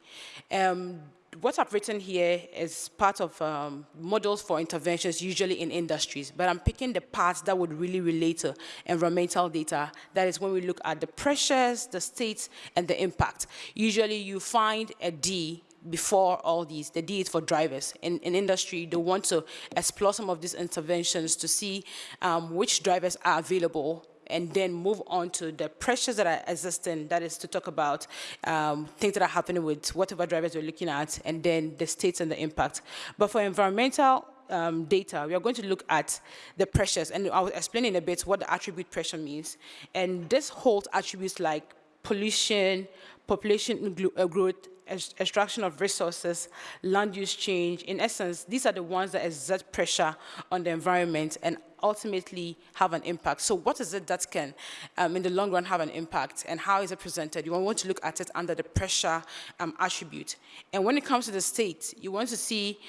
Um, what I've written here is part of um, models for interventions, usually in industries, but I'm picking the parts that would really relate to environmental data. That is when we look at the pressures, the states, and the impact. Usually you find a D before all these. The D is for drivers. In, in industry, they want to explore some of these interventions to see um, which drivers are available and then move on to the pressures that are existing, that is to talk about um, things that are happening with whatever drivers we're looking at, and then the states and the impact. But for environmental um, data, we are going to look at the pressures, and I'll explain in a bit what the attribute pressure means. And this holds attributes like pollution, population uh, growth, extraction of resources, land use change. In essence, these are the ones that exert pressure on the environment and ultimately have an impact. So what is it that can, um, in the long run, have an impact, and how is it presented? You want to look at it under the pressure um, attribute. And when it comes to the state, you want to see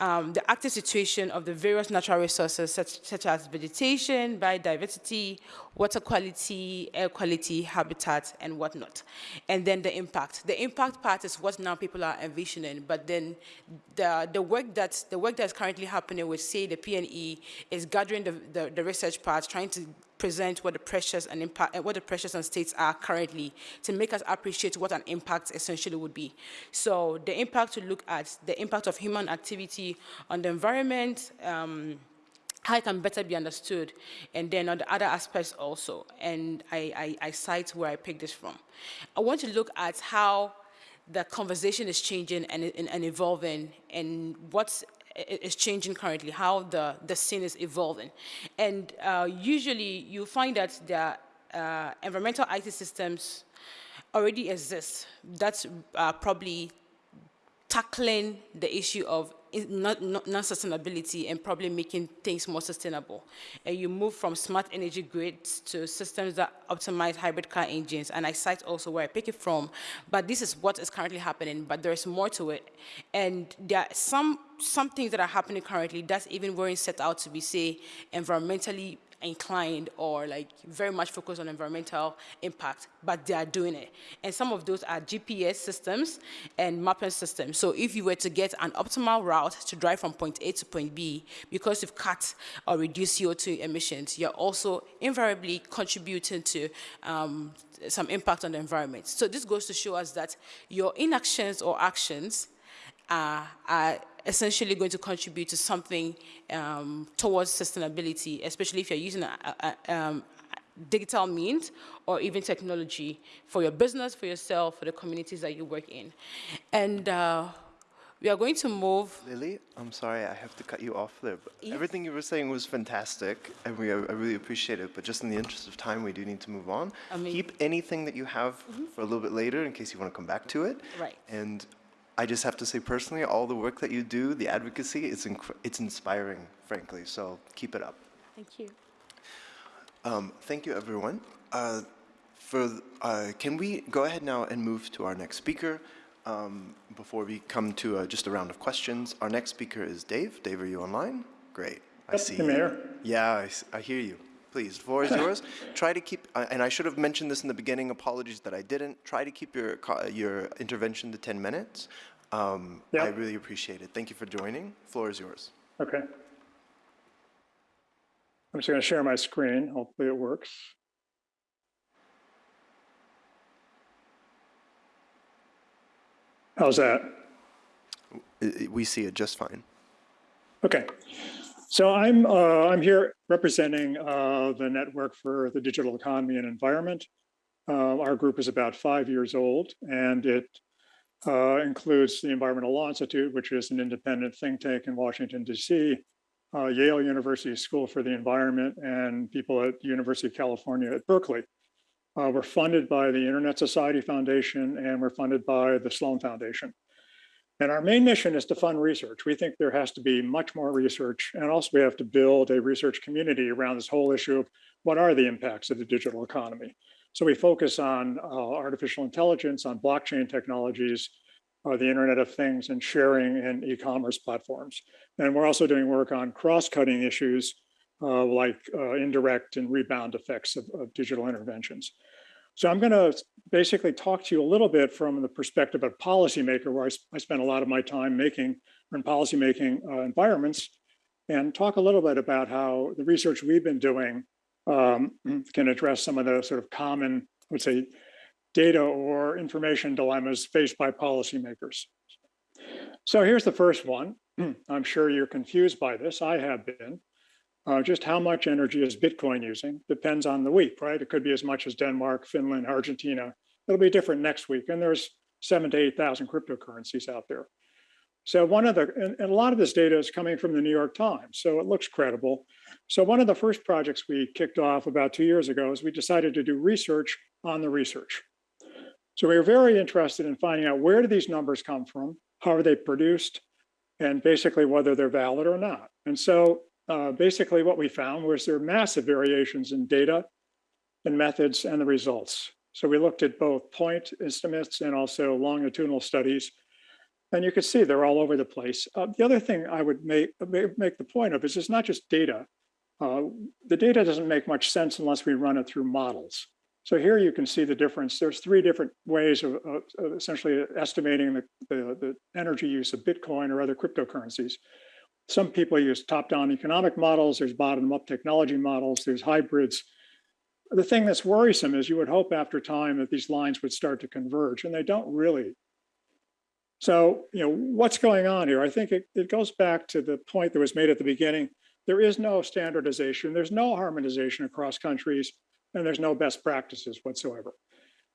um, the active situation of the various natural resources, such, such as vegetation, biodiversity, water quality, air quality, habitat, and whatnot. And then the impact. The impact part is what now people are envisioning, but then the, the work that the work that's currently happening with, say, the PNE is gathering the the, the research part, trying to present what the pressures and impact, what the pressures and states are currently to make us appreciate what an impact essentially would be. So the impact to look at the impact of human activity on the environment, um, how it can better be understood, and then on the other aspects also. And I, I, I cite where I picked this from. I want to look at how the conversation is changing and, and, and evolving and what's is changing currently, how the, the scene is evolving. And uh, usually you find that the uh, environmental IT systems already exist. That's uh, probably tackling the issue of non-sustainability and probably making things more sustainable. And you move from smart energy grids to systems that optimize hybrid car engines. And I cite also where I pick it from, but this is what is currently happening, but there's more to it. And there are some, some things that are happening currently that's even weren't set out to be, say, environmentally inclined or like very much focused on environmental impact, but they are doing it. And some of those are GPS systems and mapping systems. So if you were to get an optimal route to drive from point A to point B, because you've cut or reduced CO2 emissions, you're also invariably contributing to um, some impact on the environment. So this goes to show us that your inactions or actions are, are essentially going to contribute to something um, towards sustainability, especially if you're using a, a, um, digital means or even technology for your business, for yourself, for the communities that you work in. And uh, We are going to move. Lily, I'm sorry, I have to cut you off there. But Yes. Everything you were saying was fantastic, and we I really appreciate it. But just in the interest of time, we do need to move on. I mean- Keep anything that you have for a little bit later, in case you want to come back to it. Right. And I just have to say personally, all the work that you do, the advocacy, it's it's inspiring, frankly. So keep it up. Thank you. Um, thank you, everyone. Uh, for uh, can we go ahead now and move to our next speaker um, before we come to uh, just a round of questions? Our next speaker is Dave. Dave, are you online? Great. I Yep, see the you. mayor. Yeah, I hear you. Please, the floor is (laughs) yours. Try to keep, uh, and I should have mentioned this in the beginning. Apologies that I didn't. Try to keep your your intervention to 10 minutes. Um, I really appreciate it. Thank you for joining. Floor is yours. Okay. I'm just going to share my screen. Hopefully it works. How's that? We see it just fine. Okay. So I'm, uh, I'm here representing uh, the Network for the Digital Economy and Environment. Uh, Our group is about five years old, and it uh, includes the Environmental Law Institute, which is an independent think tank in Washington, DC, uh, Yale University School for the Environment, and people at University of California at Berkeley. Uh, We're funded by the Internet Society Foundation, and we're funded by the Sloan Foundation. And our main mission is to fund research. We think there has to be much more research. And also we have to build a research community around this whole issue of what are the impacts of the digital economy. So we focus on uh, artificial intelligence, on blockchain technologies, uh, the Internet of Things and sharing and e-commerce platforms. And we're also doing work on cross-cutting issues uh, like uh, indirect and rebound effects of, of digital interventions. So I'm going to basically talk to you a little bit from the perspective of policymaker, where I spend a lot of my time making in policymaking uh, environments, and talk a little bit about how the research we've been doing um, can address some of the sort of common, I would say, data or information dilemmas faced by policymakers. So here's the first one. (clears throat) I'm sure you're confused by this. I have been. Uh, just how much energy is Bitcoin using depends on the week, right? It could be as much as Denmark, Finland, Argentina. It'll be different next week. And there's seven to 8,000 cryptocurrencies out there. So one of the, and, and a lot of this data is coming from the New York Times, so it looks credible. So one of the first projects we kicked off about two years ago is we decided to do research on the research. So we were very interested in finding out where do these numbers come from, how are they produced, and basically whether they're valid or not. And so uh, basically what we found was there are massive variations in data and methods and the results. So we looked at both point estimates and also longitudinal studies. And you can see they're all over the place. Uh, the other thing I would make, make the point of is it's not just data. Uh, the data doesn't make much sense unless we run it through models. So here you can see the difference. There's three different ways of, of, of essentially estimating the, the, the energy use of Bitcoin or other cryptocurrencies. Some people use top-down economic models, there's bottom-up technology models, there's hybrids. The thing that's worrisome is you would hope after time that these lines would start to converge, and they don't really. So, you know, what's going on here? I think it, it goes back to the point that was made at the beginning. There is no standardization, there's no harmonization across countries, and there's no best practices whatsoever.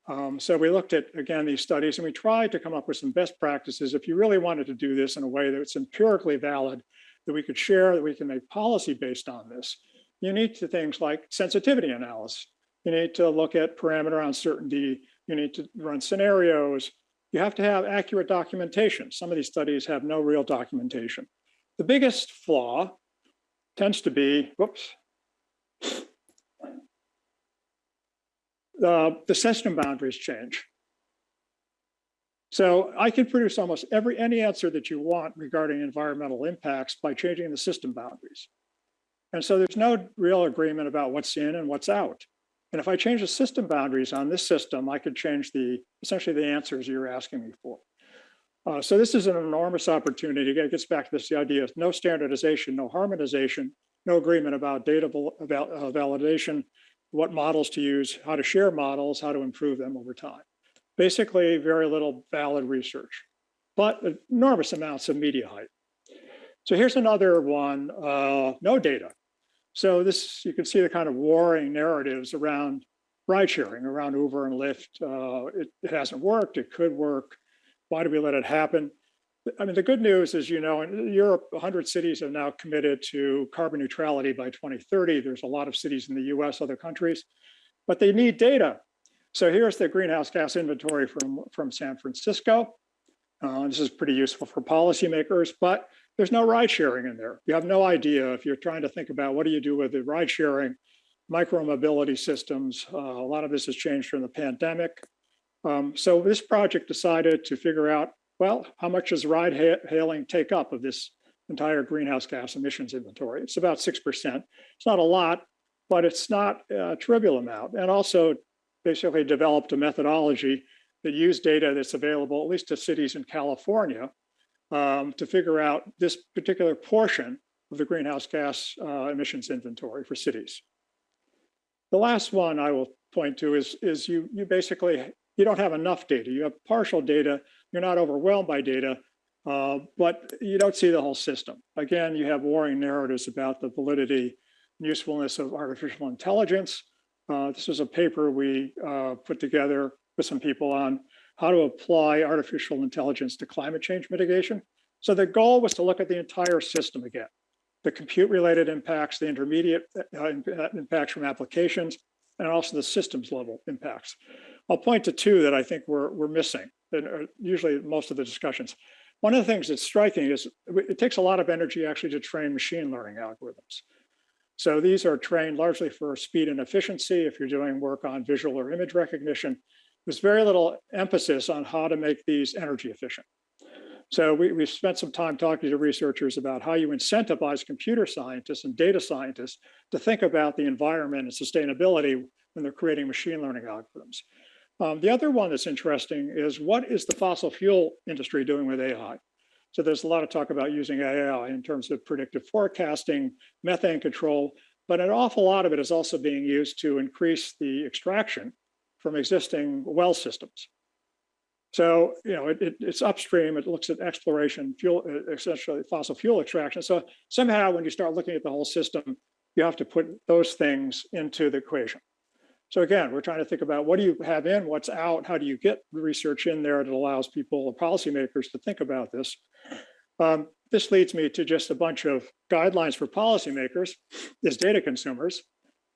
Um, so we looked at, again, these studies and we tried to come up with some best practices. If you really wanted to do this in a way that that's empirically valid, that we could share, that we can make policy based on this, you need to things like sensitivity analysis. You need to look at parameter uncertainty. You need to run scenarios. You have to have accurate documentation. Some of these studies have no real documentation. The biggest flaw tends to be, whoops, the system boundaries change. So I can produce almost every any answer that you want regarding environmental impacts by changing the system boundaries. And so there's no real agreement about what's in and what's out. And if I change the system boundaries on this system, I could change the essentially the answers you're asking me for. Uh, so this is an enormous opportunity. It gets back to this the idea of no standardization, no harmonization, no agreement about data val- uh, validation, what models to use, how to share models, how to improve them over time. Basically, very little valid research, but enormous amounts of media hype. So here's another one, uh, no data. So this, you can see the kind of warring narratives around ride sharing, around Uber and Lyft. Uh, it, it hasn't worked, it could work. Why do we let it happen? I mean, the good news is, you know, in Europe, 100 cities have now committed to carbon neutrality by 2030. There's a lot of cities in the US, other countries, but they need data. So here's the greenhouse gas inventory from, from San Francisco. Uh, this is pretty useful for policymakers, but there's no ride sharing in there. You have no idea if you're trying to think about what do you do with the ride sharing, micro mobility systems. Uh, a lot of this has changed from the pandemic. Um, so this project decided to figure out, well, how much does ride ha hailing take up of this entire greenhouse gas emissions inventory? It's about 6%. It's not a lot, but it's not a trivial amount. And also basically developed a methodology that used data that's available, at least to cities in California, um, to figure out this particular portion of the greenhouse gas uh, emissions inventory for cities. The last one I will point to is, is you, you basically, you don't have enough data. You have partial data. You're not overwhelmed by data, uh, but you don't see the whole system. Again, you have warring narratives about the validity and usefulness of artificial intelligence. Uh, this was a paper we uh, put together with some people on how to apply artificial intelligence to climate change mitigation. So the goal was to look at the entire system again, the compute related impacts, the intermediate uh, uh, impacts from applications, and also the systems level impacts. I'll point to two that I think we're, we're missing, and usually most of the discussions. One of the things that's striking is it takes a lot of energy actually to train machine learning algorithms. So these are trained largely for speed and efficiency. If you're doing work on visual or image recognition, there's very little emphasis on how to make these energy efficient. So we, we spent some time talking to researchers about how you incentivize computer scientists and data scientists to think about the environment and sustainability when they're creating machine learning algorithms. Um, the other one that's interesting is what is the fossil fuel industry doing with AI? So there's a lot of talk about using AI in terms of predictive forecasting, methane control, but an awful lot of it is also being used to increase the extraction from existing well systems. So, you know, it, it, it's upstream, it looks at exploration, fuel, essentially fossil fuel extraction. So somehow when you start looking at the whole system, you have to put those things into the equation. So again, we're trying to think about what do you have in, what's out, how do you get research in there that allows people or policymakers to think about this. Um, this leads me to just a bunch of guidelines for policymakers as data consumers.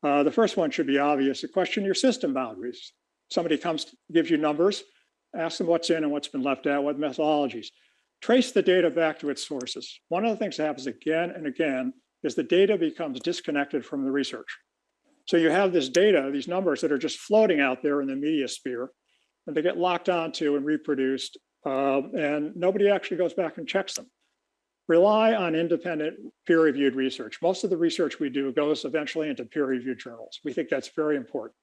Uh, the first one should be obvious, to question your system boundaries. Somebody comes, gives you numbers, ask them what's in and what's been left out, what methodologies. Trace the data back to its sources. One of the things that happens again and again is the data becomes disconnected from the research. So you have this data, these numbers that are just floating out there in the media sphere, and they get locked onto and reproduced, uh, and nobody actually goes back and checks them rely on independent peer-reviewed research. Most of the research we do goes eventually into peer-reviewed journals. We think that's very important.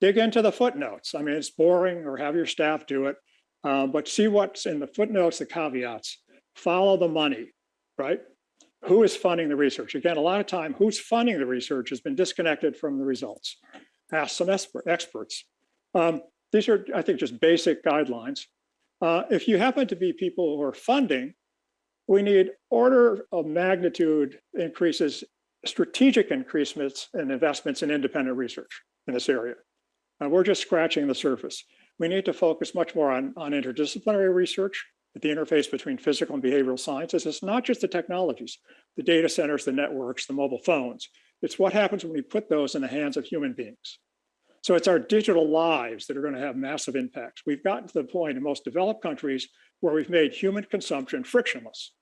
Dig into the footnotes. I mean, it's boring or have your staff do it, uh, but see what's in the footnotes, the caveats. Follow the money, right? Who is funding the research? Again, a lot of time, who's funding the research has been disconnected from the results. Ask some experts. Um, these are, I think, just basic guidelines. Uh, if you happen to be people who are funding, we need order of magnitude increases, strategic increasements and investments in independent research in this area. And we're just scratching the surface. We need to focus much more on, on interdisciplinary research at the interface between physical and behavioral sciences. It's not just the technologies, the data centers, the networks, the mobile phones. It's what happens when we put those in the hands of human beings. So it's our digital lives that are going to have massive impacts. We've gotten to the point in most developed countries where we've made human consumption frictionless,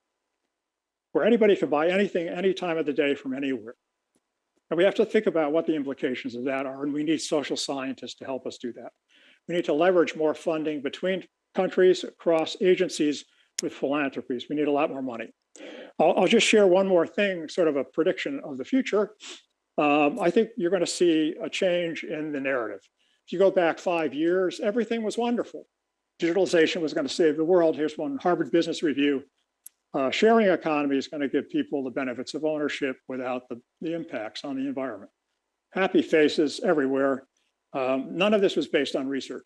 where anybody can buy anything any time of the day from anywhere. And we have to think about what the implications of that are, and we need social scientists to help us do that. We need to leverage more funding between countries, across agencies with philanthropies. We need a lot more money. I'll, I'll just share one more thing, sort of a prediction of the future. Um, I think you're going to see a change in the narrative. If you go back five years, everything was wonderful digitalization was going to save the world. Here's one Harvard Business Review. Uh, sharing economy is going to give people the benefits of ownership without the, the impacts on the environment. Happy faces everywhere. Um, none of this was based on research.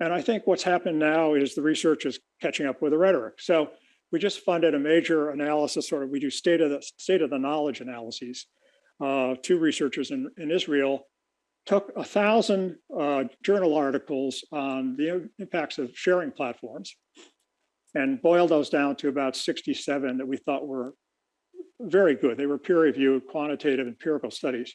And I think what's happened now is the research is catching up with the rhetoric. So we just funded a major analysis, or we do state of the state of the knowledge analyses. Uh, two researchers in, in Israel took a thousand uh, journal articles on the impacts of sharing platforms and boiled those down to about 67 that we thought were very good. They were peer-reviewed, quantitative, empirical studies.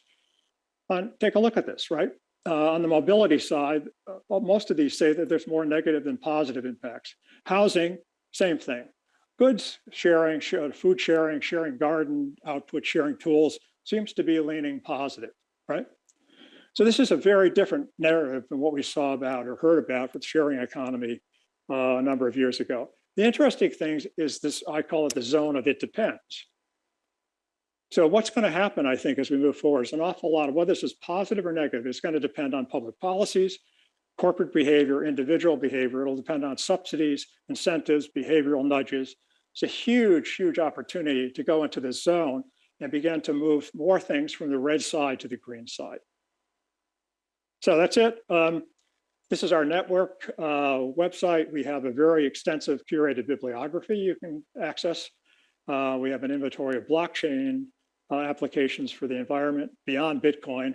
And take a look at this, right? Uh, on the mobility side, uh, most of these say that there's more negative than positive impacts. Housing, same thing. Goods sharing, food sharing, sharing garden output, sharing tools seems to be leaning positive, right? So this is a very different narrative than what we saw about or heard about with sharing economy uh, a number of years ago. The interesting thing is this, I call it the zone of it depends. So what's going to happen, I think, as we move forward is an awful lot of whether this is positive or negative is going to depend on public policies, corporate behavior, individual behavior. It'll depend on subsidies, incentives, behavioral nudges. It's a huge, huge opportunity to go into this zone and begin to move more things from the red side to the green side. So that's it. Um, this is our network uh, website. We have a very extensive curated bibliography you can access. Uh, we have an inventory of blockchain uh, applications for the environment beyond Bitcoin.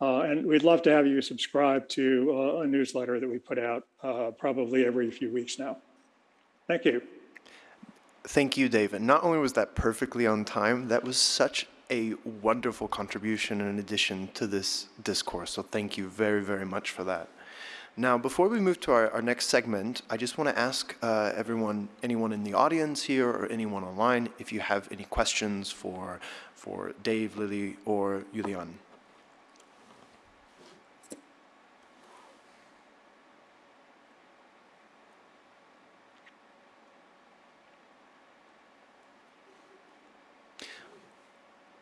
Uh, and we'd love to have you subscribe to uh, a newsletter that we put out uh, probably every few weeks now. Thank you. Thank you, David. Not only was that perfectly on time, that was such a wonderful contribution and addition to this discourse. So thank you very, very much for that. Now, before we move to our, our next segment, I just want to ask uh, everyone, anyone in the audience here or anyone online, if you have any questions for, for Dave, Lily, or Julian.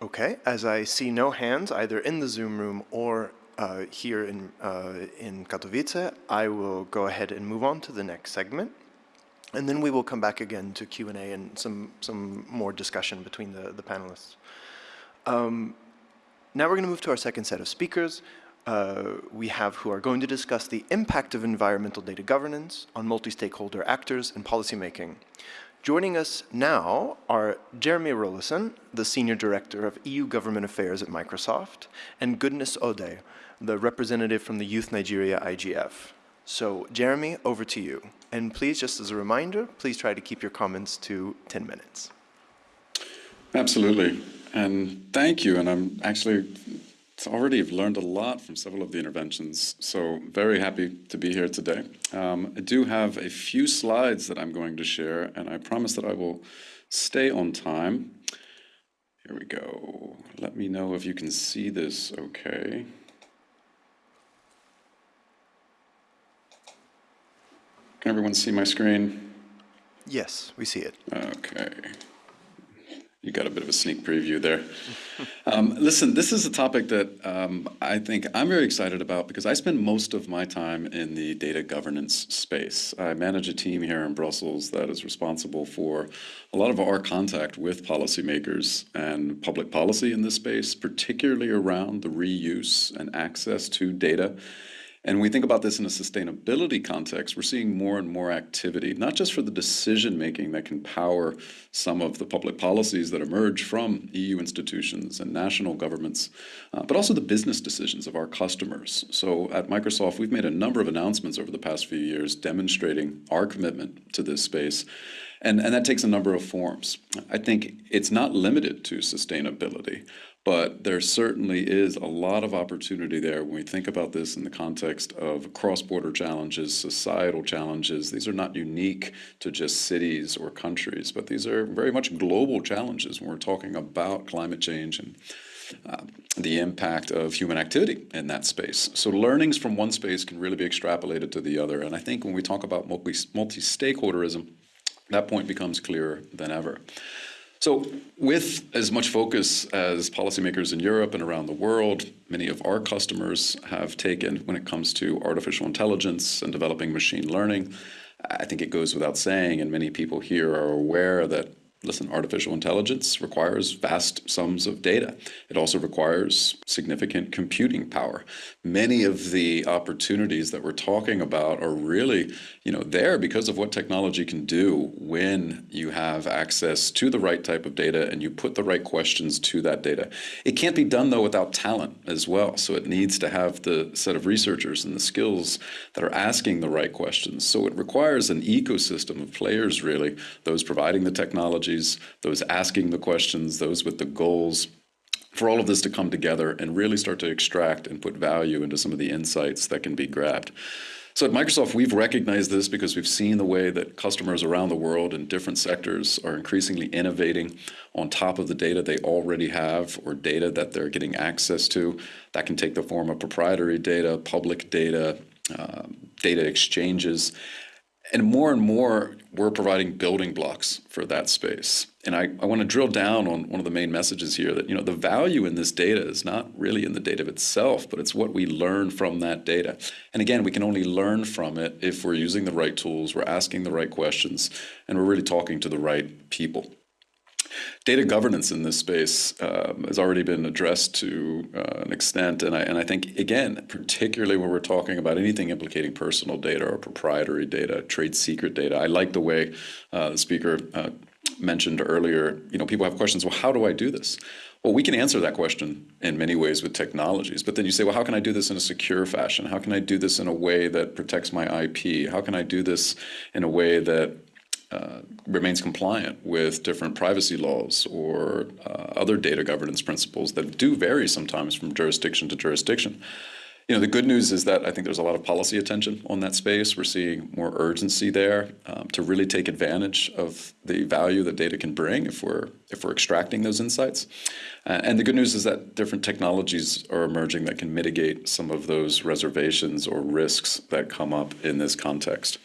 Okay, as I see no hands either in the Zoom room or uh, here in, uh, in Katowice, I will go ahead and move on to the next segment. And then we will come back again to Q&A and some, some more discussion between the, the panelists. Um, now we're going to move to our second set of speakers. Uh, we have who are going to discuss the impact of environmental data governance on multi-stakeholder actors and policymaking. Joining us now are Jeremy Rollison, the Senior Director of EU Government Affairs at Microsoft, and Goodness Ode, the representative from the Youth Nigeria IGF. So Jeremy, over to you. And please, just as a reminder, please try to keep your comments to 10 minutes. Absolutely. And thank you. And I'm actually already learned a lot from several of the interventions, so very happy to be here today. Um, I do have a few slides that I'm going to share, and I promise that I will stay on time. Here we go. Let me know if you can see this okay. Can everyone see my screen? Yes, we see it. Okay. You got a bit of a sneak preview there. (laughs) Um, listen, this is a topic that um, I think I'm very excited about because I spend most of my time in the data governance space. I manage a team here in Brussels that is responsible for a lot of our contact with policymakers and public policy in this space, particularly around the reuse and access to data and we think about this in a sustainability context, we're seeing more and more activity, not just for the decision making that can power some of the public policies that emerge from EU institutions and national governments, uh, but also the business decisions of our customers. So at Microsoft, we've made a number of announcements over the past few years demonstrating our commitment to this space. And, and that takes a number of forms. I think it's not limited to sustainability. But there certainly is a lot of opportunity there when we think about this in the context of cross-border challenges, societal challenges. These are not unique to just cities or countries, but these are very much global challenges when we're talking about climate change and uh, the impact of human activity in that space. So learnings from one space can really be extrapolated to the other. And I think when we talk about multi-stakeholderism, that point becomes clearer than ever. So with as much focus as policymakers in Europe and around the world, many of our customers have taken when it comes to artificial intelligence and developing machine learning, I think it goes without saying, and many people here are aware that listen, artificial intelligence requires vast sums of data. It also requires significant computing power. Many of the opportunities that we're talking about are really, you know, there because of what technology can do when you have access to the right type of data and you put the right questions to that data. It can't be done though without talent as well. So it needs to have the set of researchers and the skills that are asking the right questions. So it requires an ecosystem of players really, those providing the technology those asking the questions, those with the goals, for all of this to come together and really start to extract and put value into some of the insights that can be grabbed. So at Microsoft, we've recognized this because we've seen the way that customers around the world in different sectors are increasingly innovating on top of the data they already have or data that they're getting access to. That can take the form of proprietary data, public data, uh, data exchanges. And more and more, we're providing building blocks for that space. And I, I want to drill down on one of the main messages here that, you know, the value in this data is not really in the data itself, but it's what we learn from that data. And again, we can only learn from it if we're using the right tools, we're asking the right questions, and we're really talking to the right people. Data governance in this space um, has already been addressed to uh, an extent, and I, and I think, again, particularly when we're talking about anything implicating personal data or proprietary data, trade secret data, I like the way uh, the speaker uh, mentioned earlier, you know, people have questions, well, how do I do this? Well, we can answer that question in many ways with technologies, but then you say, well, how can I do this in a secure fashion? How can I do this in a way that protects my IP? How can I do this in a way that uh, remains compliant with different privacy laws or uh, other data governance principles that do vary sometimes from jurisdiction to jurisdiction. You know, the good news is that I think there's a lot of policy attention on that space. We're seeing more urgency there um, to really take advantage of the value that data can bring if we're if we're extracting those insights. Uh, and the good news is that different technologies are emerging that can mitigate some of those reservations or risks that come up in this context.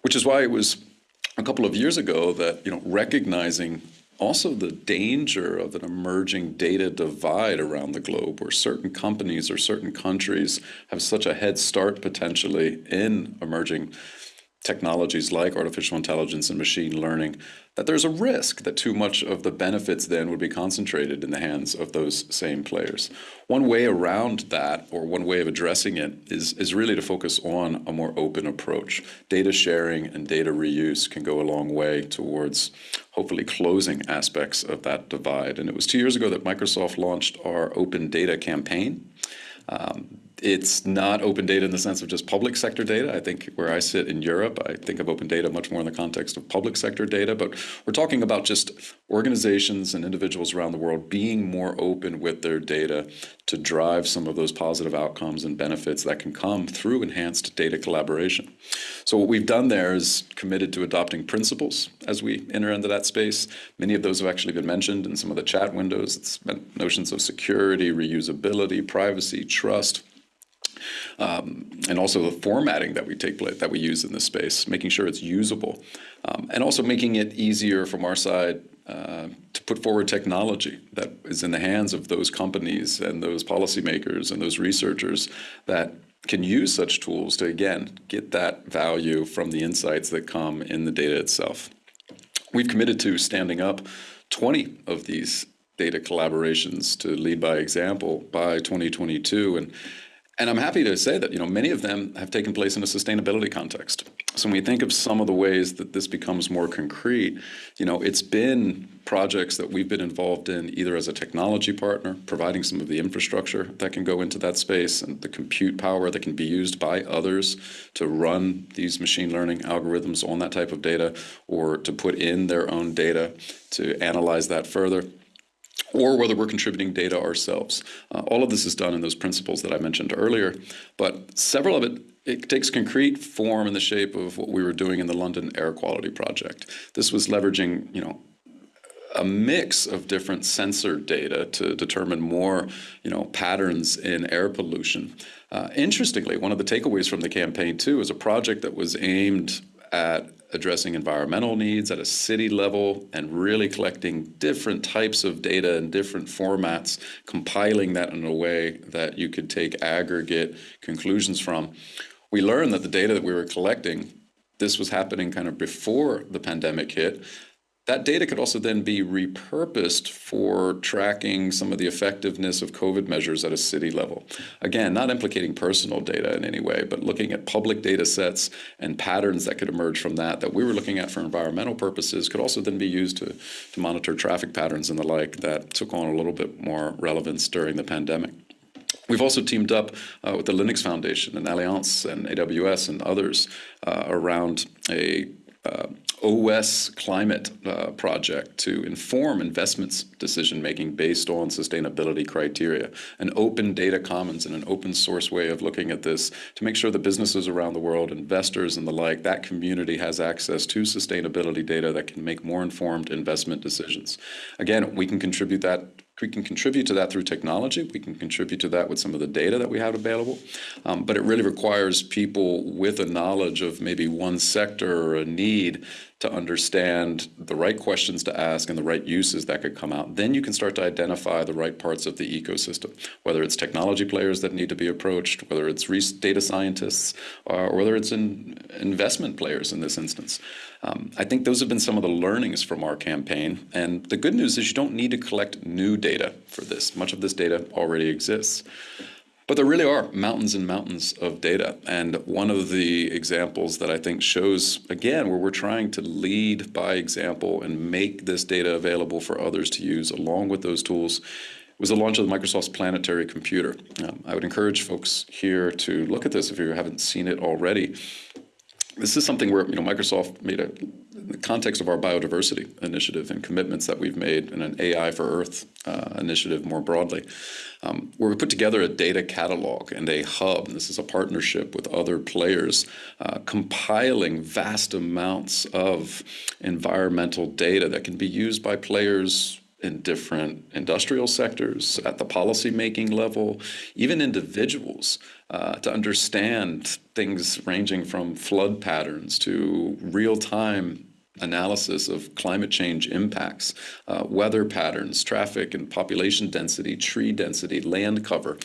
Which is why it was a couple of years ago that you know recognizing also the danger of an emerging data divide around the globe where certain companies or certain countries have such a head start potentially in emerging technologies like artificial intelligence and machine learning, that there's a risk that too much of the benefits then would be concentrated in the hands of those same players. One way around that, or one way of addressing it, is, is really to focus on a more open approach. Data sharing and data reuse can go a long way towards hopefully closing aspects of that divide. And it was two years ago that Microsoft launched our Open Data campaign. Um, it's not open data in the sense of just public sector data. I think where I sit in Europe, I think of open data much more in the context of public sector data, but we're talking about just organizations and individuals around the world being more open with their data to drive some of those positive outcomes and benefits that can come through enhanced data collaboration. So what we've done there is committed to adopting principles as we enter into that space. Many of those have actually been mentioned in some of the chat windows. It's notions of security, reusability, privacy, trust, um, and also the formatting that we take that we use in this space, making sure it's usable, um, and also making it easier from our side uh, to put forward technology that is in the hands of those companies and those policymakers and those researchers that can use such tools to again get that value from the insights that come in the data itself. We've committed to standing up 20 of these data collaborations to lead by example by 2022 and and I'm happy to say that you know many of them have taken place in a sustainability context. So when we think of some of the ways that this becomes more concrete, you know, it's been projects that we've been involved in either as a technology partner, providing some of the infrastructure that can go into that space and the compute power that can be used by others to run these machine learning algorithms on that type of data or to put in their own data to analyze that further or whether we're contributing data ourselves. Uh, all of this is done in those principles that I mentioned earlier, but several of it it takes concrete form in the shape of what we were doing in the London Air Quality Project. This was leveraging, you know, a mix of different sensor data to determine more, you know, patterns in air pollution. Uh, interestingly, one of the takeaways from the campaign too is a project that was aimed at addressing environmental needs at a city level and really collecting different types of data in different formats, compiling that in a way that you could take aggregate conclusions from. We learned that the data that we were collecting, this was happening kind of before the pandemic hit, that data could also then be repurposed for tracking some of the effectiveness of COVID measures at a city level. Again, not implicating personal data in any way, but looking at public data sets and patterns that could emerge from that that we were looking at for environmental purposes could also then be used to, to monitor traffic patterns and the like that took on a little bit more relevance during the pandemic. We've also teamed up uh, with the Linux Foundation and Allianz and AWS and others uh, around a uh, OS climate uh, project to inform investments decision making based on sustainability criteria, an open data commons and an open source way of looking at this to make sure the businesses around the world, investors and the like, that community has access to sustainability data that can make more informed investment decisions. Again, we can contribute that we can contribute to that through technology. We can contribute to that with some of the data that we have available. Um, but it really requires people with a knowledge of maybe one sector or a need to understand the right questions to ask and the right uses that could come out. Then you can start to identify the right parts of the ecosystem, whether it's technology players that need to be approached, whether it's data scientists, or whether it's in investment players in this instance. Um, I think those have been some of the learnings from our campaign. And the good news is you don't need to collect new data for this. Much of this data already exists. But there really are mountains and mountains of data. And one of the examples that I think shows, again, where we're trying to lead by example and make this data available for others to use along with those tools was the launch of Microsoft's Planetary Computer. Um, I would encourage folks here to look at this if you haven't seen it already. This is something where you know Microsoft made a in the context of our biodiversity initiative and commitments that we've made in an AI for Earth uh, initiative more broadly, um, where we put together a data catalog and a hub. And this is a partnership with other players, uh, compiling vast amounts of environmental data that can be used by players in different industrial sectors, at the policymaking level, even individuals, uh, to understand things ranging from flood patterns to real-time analysis of climate change impacts, uh, weather patterns, traffic and population density, tree density, land cover.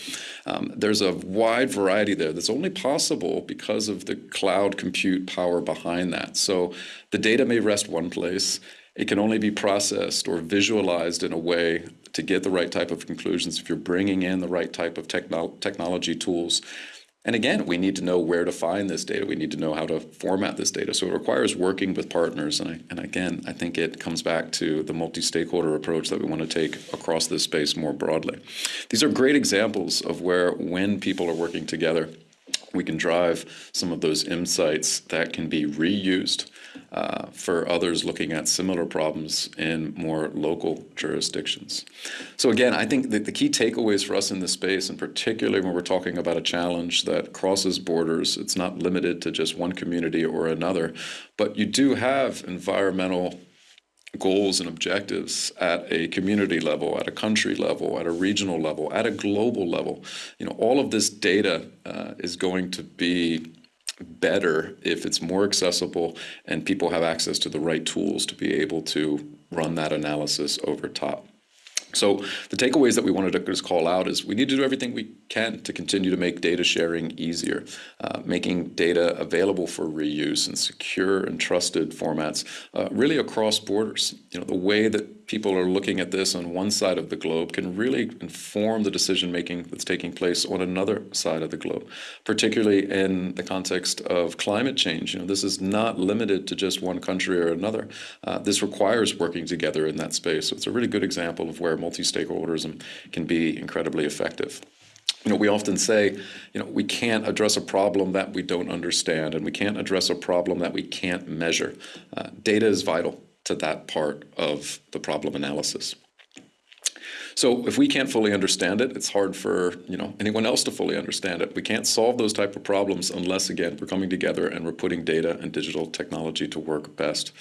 Um, there's a wide variety there that's only possible because of the cloud compute power behind that. So the data may rest one place, it can only be processed or visualized in a way to get the right type of conclusions if you're bringing in the right type of techno technology tools. And again, we need to know where to find this data. We need to know how to format this data. So it requires working with partners. And, I, and again, I think it comes back to the multi-stakeholder approach that we want to take across this space more broadly. These are great examples of where when people are working together, we can drive some of those insights that can be reused uh, for others looking at similar problems in more local jurisdictions. So again, I think that the key takeaways for us in this space, and particularly when we're talking about a challenge that crosses borders, it's not limited to just one community or another, but you do have environmental goals and objectives at a community level, at a country level, at a regional level, at a global level. You know, all of this data uh, is going to be better if it's more accessible and people have access to the right tools to be able to run that analysis over top. So the takeaways that we wanted to just call out is we need to do everything we can to continue to make data sharing easier, uh, making data available for reuse in secure and trusted formats, uh, really across borders. You know, the way that people are looking at this on one side of the globe can really inform the decision making that's taking place on another side of the globe, particularly in the context of climate change. You know, this is not limited to just one country or another. Uh, this requires working together in that space. So it's a really good example of where multi-stakeholderism can be incredibly effective. You know, we often say, you know, we can't address a problem that we don't understand, and we can't address a problem that we can't measure. Uh, data is vital to that part of the problem analysis. So if we can't fully understand it, it's hard for you know anyone else to fully understand it. We can't solve those type of problems unless, again, we're coming together and we're putting data and digital technology to work best.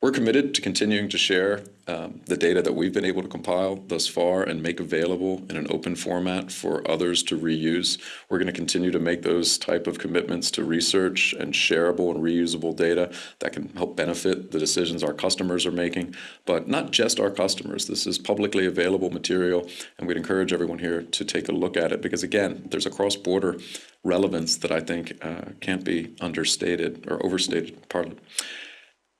We're committed to continuing to share um, the data that we've been able to compile thus far and make available in an open format for others to reuse. We're going to continue to make those type of commitments to research and shareable and reusable data that can help benefit the decisions our customers are making, but not just our customers. This is publicly available material, and we'd encourage everyone here to take a look at it because, again, there's a cross-border relevance that I think uh, can't be understated or overstated. Pardon.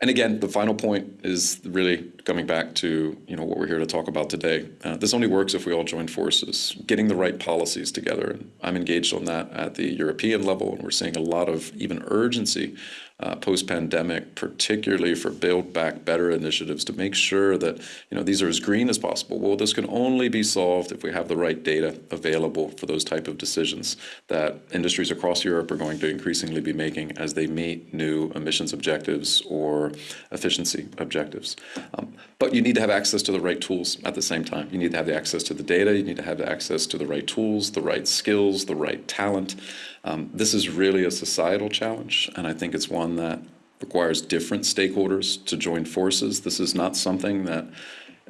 And again, the final point is really coming back to you know what we're here to talk about today. Uh, this only works if we all join forces, getting the right policies together. And I'm engaged on that at the European level, and we're seeing a lot of even urgency uh, post-pandemic, particularly for Build Back Better initiatives to make sure that you know these are as green as possible. Well, this can only be solved if we have the right data available for those type of decisions that industries across Europe are going to increasingly be making as they meet new emissions objectives or efficiency objectives. Um, but you need to have access to the right tools at the same time. You need to have the access to the data. You need to have the access to the right tools, the right skills, the right talent. Um, this is really a societal challenge, and I think it's one that requires different stakeholders to join forces. This is not something that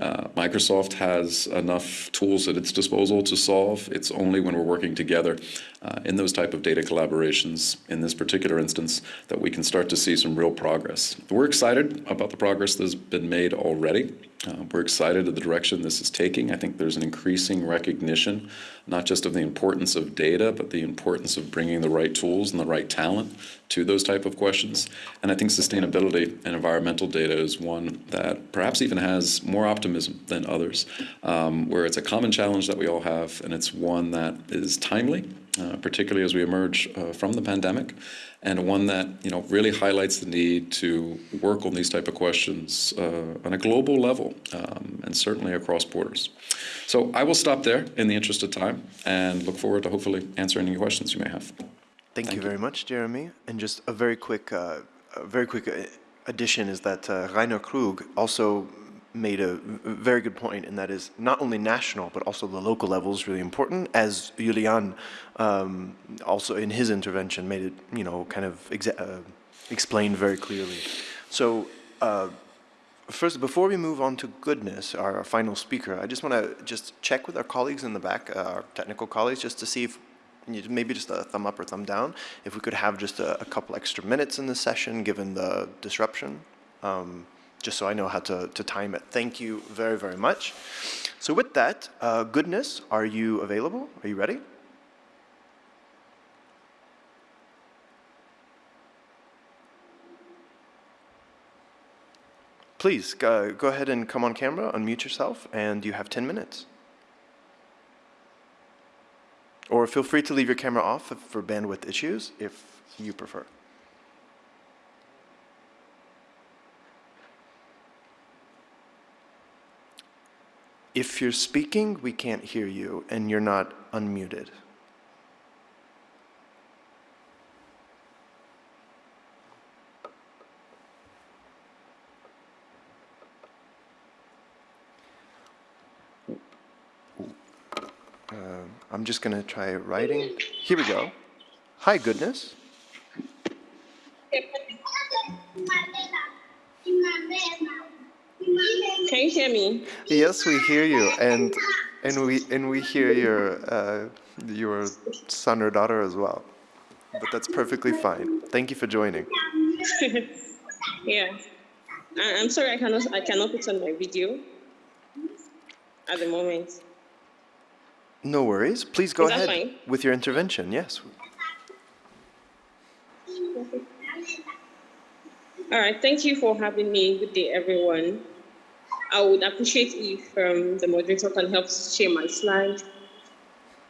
uh, Microsoft has enough tools at its disposal to solve. It's only when we're working together uh, in those type of data collaborations, in this particular instance, that we can start to see some real progress. We're excited about the progress that's been made already. Uh, we're excited at the direction this is taking. I think there's an increasing recognition, not just of the importance of data, but the importance of bringing the right tools and the right talent to those type of questions. And I think sustainability and environmental data is one that perhaps even has more optimism than others, um, where it's a common challenge that we all have, and it's one that is timely, uh, particularly as we emerge uh, from the pandemic and one that you know really highlights the need to work on these type of questions uh, on a global level um, and certainly across borders. So I will stop there in the interest of time and look forward to hopefully answering any questions you may have. Thank, Thank you, you, very much, Jeremy. And just a very quick, uh, a very quick uh, addition is that uh, Rainer Krug also made a very good point, and that is not only national, but also the local level is really important, as Julian um, also in his intervention made it, you know, kind of uh, explained very clearly. So uh, first, before we move on to goodness, our, our final speaker, I just want to just check with our colleagues in the back, uh, our technical colleagues, just to see if maybe just a thumb up or thumb down, if we could have just a, a couple extra minutes in this session, given the disruption. Um, just so I know how to, to time it. Thank you very, very much. So with that, uh, goodness, are you available? Are you ready? Please, go, go ahead and come on camera, unmute yourself, and you have 10 minutes. Or feel free to leave your camera off for bandwidth issues if you prefer. If you're speaking, we can't hear you, and you're not unmuted. Uh, I'm just going to try writing. Here we go. Hi, goodness. Can you hear me? Yes, we hear you, and and we and we hear your uh, your son or daughter as well. But that's perfectly fine. Thank you for joining. (laughs) yeah, I'm sorry I cannot I cannot put on my video at the moment. No worries. Please go ahead fine? with your intervention. Yes. All right. Thank you for having me. Good day, everyone. I would appreciate if um, the moderator can help share my slide.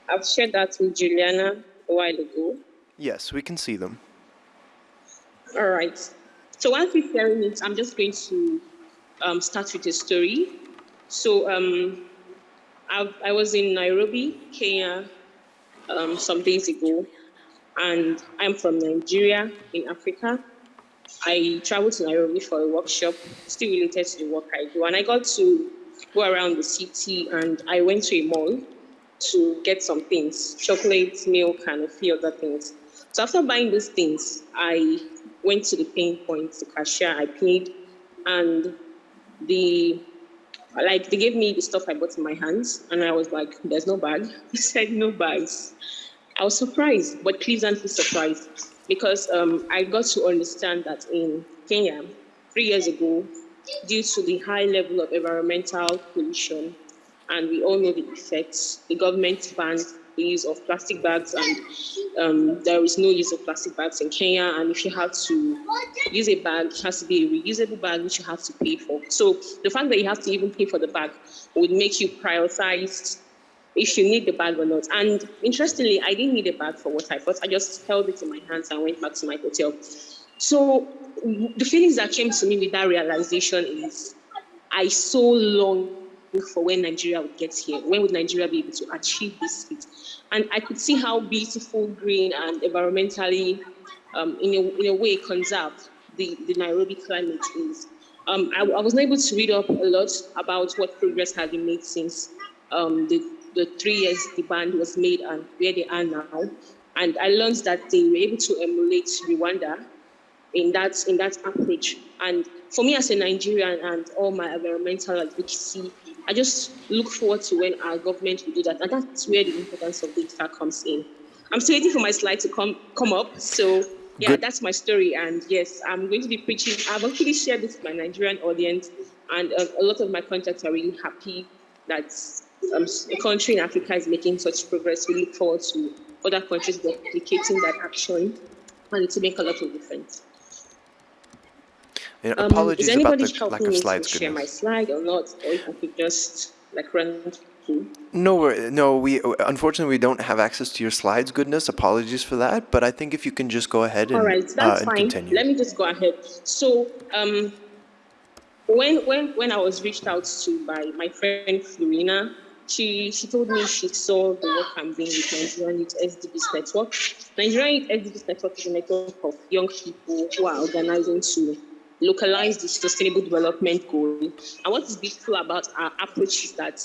I've shared that with Juliana a while ago. Yes, we can see them. All right. So while preparing it, I'm just going to um, start with a story. So um, I, I was in Nairobi, Kenya, um, some days ago, and I'm from Nigeria in Africa. I traveled to Nairobi for a workshop, still related to the work I do. And I got to go around the city and I went to a mall to get some things, chocolate, milk, and a few other things. So after buying those things, I went to the paying point, the cashier, I paid, and the like they gave me the stuff I bought in my hands, and I was like, "There's no bag." (laughs) He said, "No bags." I was surprised, but pleasantly surprised because um, I got to understand that in Kenya, three years ago, due to the high level of environmental pollution, and we all know the effects, the government banned the use of plastic bags, and um, there is no use of plastic bags in Kenya. And if you have to use a bag, it has to be a reusable bag, which you have to pay for. So the fact that you have to even pay for the bag would make you prioritize if you need the bag or not. And interestingly, I didn't need a bag for what I thought. I just held it in my hands and went back to my hotel. So the feelings that came to me with that realization is I so long for when Nigeria would get here. When would Nigeria be able to achieve this feat? And I could see how beautiful, green, and environmentally, um, in, a, in a way, conserved the, the Nairobi climate is. Um, I, I was able to read up a lot about what progress has been made since um, the, the three years the band was made and where they are now. And I learned that they were able to emulate Rwanda in that in that approach. And for me as a Nigerian and all my environmental advocacy, I just look forward to when our government will do that. And that's where the importance of data comes in. I'm still waiting for my slide to come come up. So yeah, Good. that's my story. And yes, I'm going to be preaching. I've actually shared this with my Nigerian audience, and uh, a lot of my contacts are really happy that um, a country in Africa is making such progress. We look forward to other countries replicating that action, and to make a lot of difference. You know, um, apologies is about the lack of slides. Share my slide or not, or if I could just like run through. No, no, we unfortunately we don't have access to your slides. Goodness, apologies for that. But I think if you can just go ahead and, All right, that's uh, fine. Continue. Let me just go ahead. So, um, when when when I was reached out to by my friend Flurina, she she told me she saw the work I'm doing with Nigerian Youth SDGs Network. Nigerian Youth SDGs Network is a network of young people who are organizing to localize the sustainable development goal. And what is beautiful about our approach is that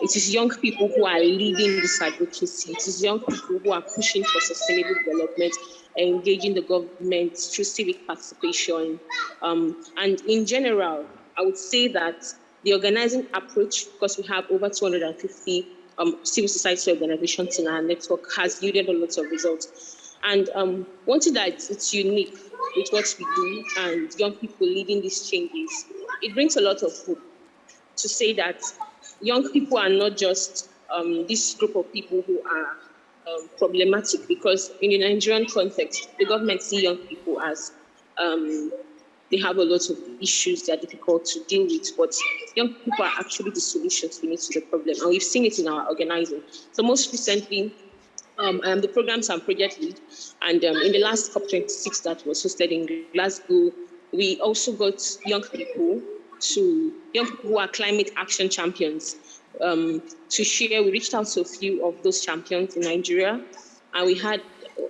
it is young people who are leading this advocacy. It is young people who are pushing for sustainable development, engaging the government through civic participation. Um, and in general, I would say that the organizing approach, because we have over 250 um, civil society organizations in our network, has yielded a lot of results. And um, one thing that it's unique with what we do and young people leading these changes, it brings a lot of hope to say that young people are not just um, this group of people who are um, problematic because in the Nigerian context, the government see young people as um, they have a lot of issues that are difficult to deal with, but young people are actually the need to the problem. And we've seen it in our organizing. So most recently, um, I am the programs and project lead. And um, in the last COP26 that was hosted in Glasgow, we also got young people to, young people who are climate action champions um, to share. We reached out to a few of those champions in Nigeria, and we had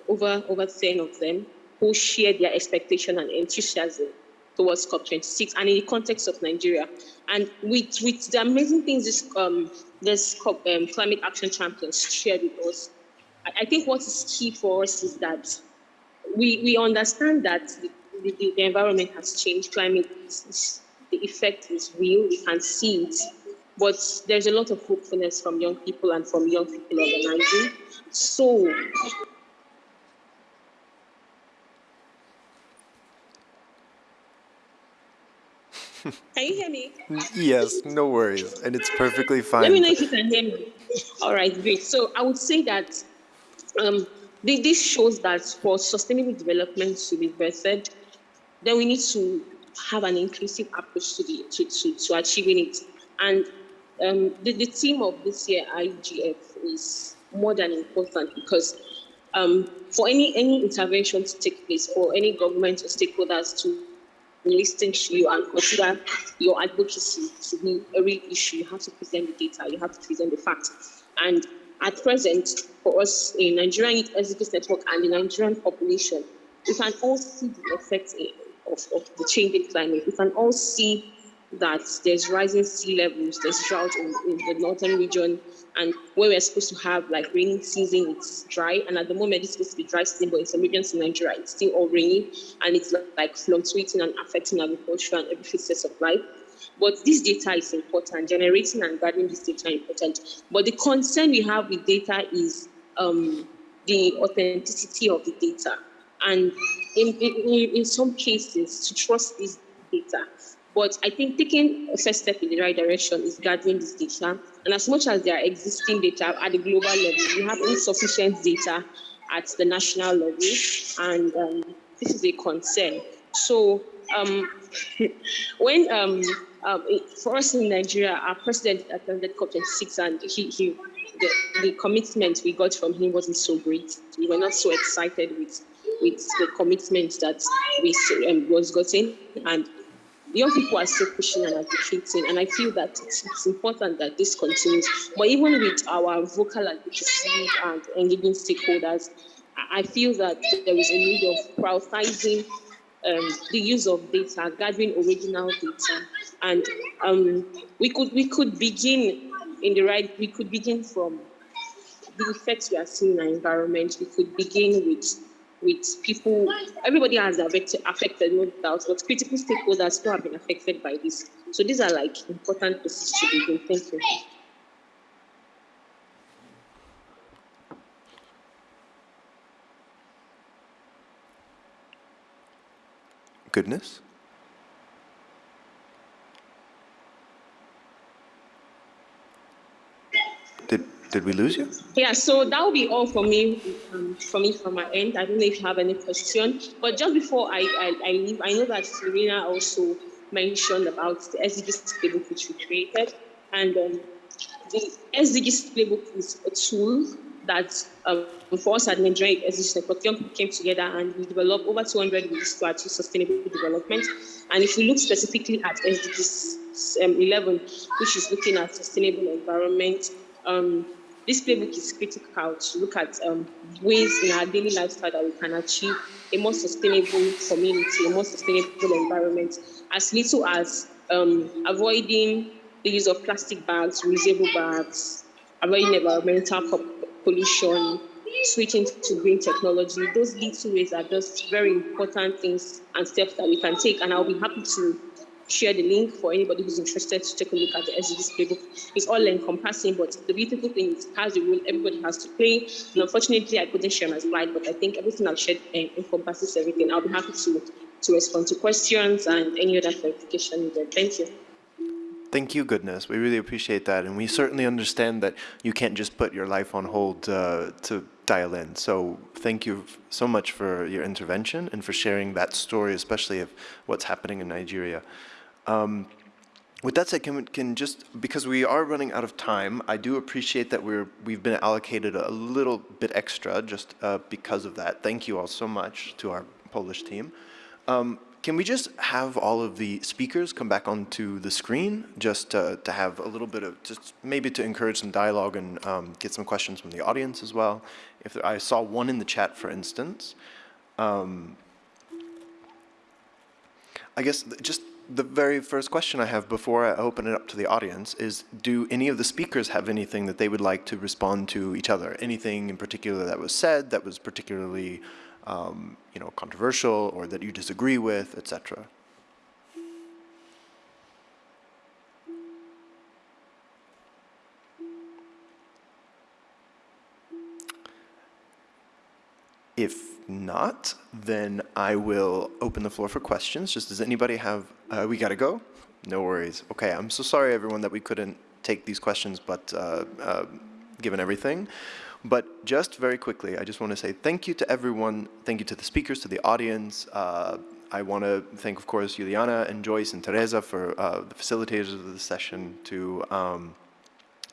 over, over 10 of them who shared their expectation and enthusiasm towards COP26 and in the context of Nigeria. And with, with the amazing things this, um, this COP, um, climate action champions shared with us, I think what is key for us is that we, we understand that the, the, the environment has changed, climate, is, the effect is real, we can see it, but there's a lot of hopefulness from young people and from young people organizing. So Can you hear me? (laughs) Yes, no worries. And it's perfectly fine. Let me know if you can hear me. All right, great. So I would say that um, this shows that for sustainable development to be birthed, then we need to have an inclusive approach to, the, to, to, to achieving it. And um, the, the theme of this year, IGF, is more than important because um, for any, any intervention to take place, for any government or stakeholders to listen to you and consider your advocacy to be a real issue, you have to present the data, you have to present the facts. And at present, for us in Nigerian Youth Network and the Nigerian population, we can all see the effects of, of the changing climate. We can all see that there's rising sea levels, there's drought in, in, the northern region, and where we're supposed to have like rainy season, it's dry. And at the moment, it's supposed to be dry season, but in some regions in Nigeria, it's still all rainy, and it's like fluctuating and affecting agriculture and every facet of life. But this data is important. Generating and gathering this data is important. But the concern we have with data is um, the authenticity of the data. And in, in, in some cases, to trust this data, But I think taking a first step in the right direction is gathering this data. And as much as there are existing data at the global level, we have insufficient data at the national level, and um, this is a concern. So um, when um, um, for us in Nigeria, our president attended COP26 and he, he the, the commitment we got from him wasn't so great. We were not so excited with with the commitment that we um, was gotten and young people are still pushing and advocating, and I feel that it's, it's, important that this continues. But even with our vocal advocacy and engaging stakeholders, I feel that there is a need of prioritizing um, the use of data, gathering original data, and um, we could we could begin in the right. We could begin from the effects we are seeing in our environment. We could begin with with people, everybody has affected, affected, no doubt, but critical stakeholders who have been affected by this. So these are like important pieces to begin. Thank you. Goodness. Did we lose you? Yeah, so that will be all for me, um, for me from my end. I don't know if you have any question, but just before I, I, I leave, I know that Serena also mentioned about the SDGs playbook which we created, and um, the SDGs playbook is a tool that um, for us at Nigerian SDGs Network, young people came together and we developed over 200 ways to achieve sustainable development. And if we look specifically at SDGs um, 11, which is looking at sustainable environment, um, this playbook is critical to look at um, ways in our daily lifestyle that we can achieve a more sustainable community, a more sustainable environment, as little as um, avoiding the use of plastic bags, reusable bags, avoiding environmental pollution, switching to green technology. Those little ways are just very important things and steps that we can take. And I'll be happy to share the link for anybody who's interested to take a look at the SDGs playbook. It's all encompassing, but the beautiful thing is it has a role everybody has to play. And unfortunately, I couldn't share my slide, but I think everything I've shared uh, encompasses everything. I'll be happy to, to respond to questions and any other clarification needed. Thank you. Thank you, goodness. We really appreciate that. And we certainly understand that you can't just put your life on hold uh, to dial in. So thank you so much for your intervention and for sharing that story, especially of what's happening in Nigeria. Um, with that said, can, can just, because we are running out of time, I do appreciate that we're, we've been allocated a little bit extra just uh, because of that. Thank you all so much to our Polish team. Um, can we just have all of the speakers come back onto the screen just to, to have a little bit of, just maybe to encourage some dialogue and um, get some questions from the audience as well. If there, I saw one in the chat, for instance. Um, I guess just the very first question I have before I open it up to the audience is, do any of the speakers have anything that they would like to respond to each other? Anything in particular that was said that was particularly, um, you know, controversial or that you disagree with, etc.? If not, then I will open the floor for questions. Just does anybody have, uh, we gotta go? No worries. Okay, I'm so sorry everyone that we couldn't take these questions, but uh, uh, given everything. But just very quickly, I just want to say thank you to everyone. Thank you to the speakers, to the audience. Uh, I want to thank, of course, Juliana and Joyce and Teresa for uh, the facilitators of the session, to um,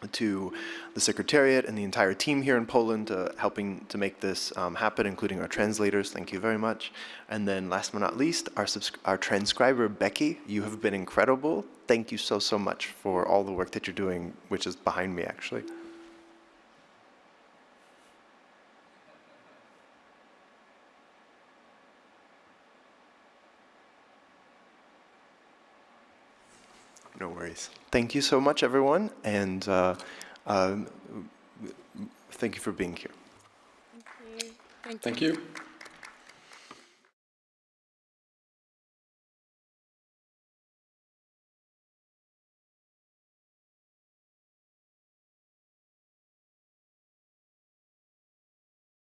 to the Secretariat and the entire team here in Poland uh, helping to make this um, happen, including our translators. Thank you very much. And then last but not least, our, our transcriber, Becky. You have been incredible. Thank you so, so much for all the work that you're doing, which is behind me, actually. No worries. Thank you so much, everyone, and uh, um, thank you for being here. Thank you. Thank you.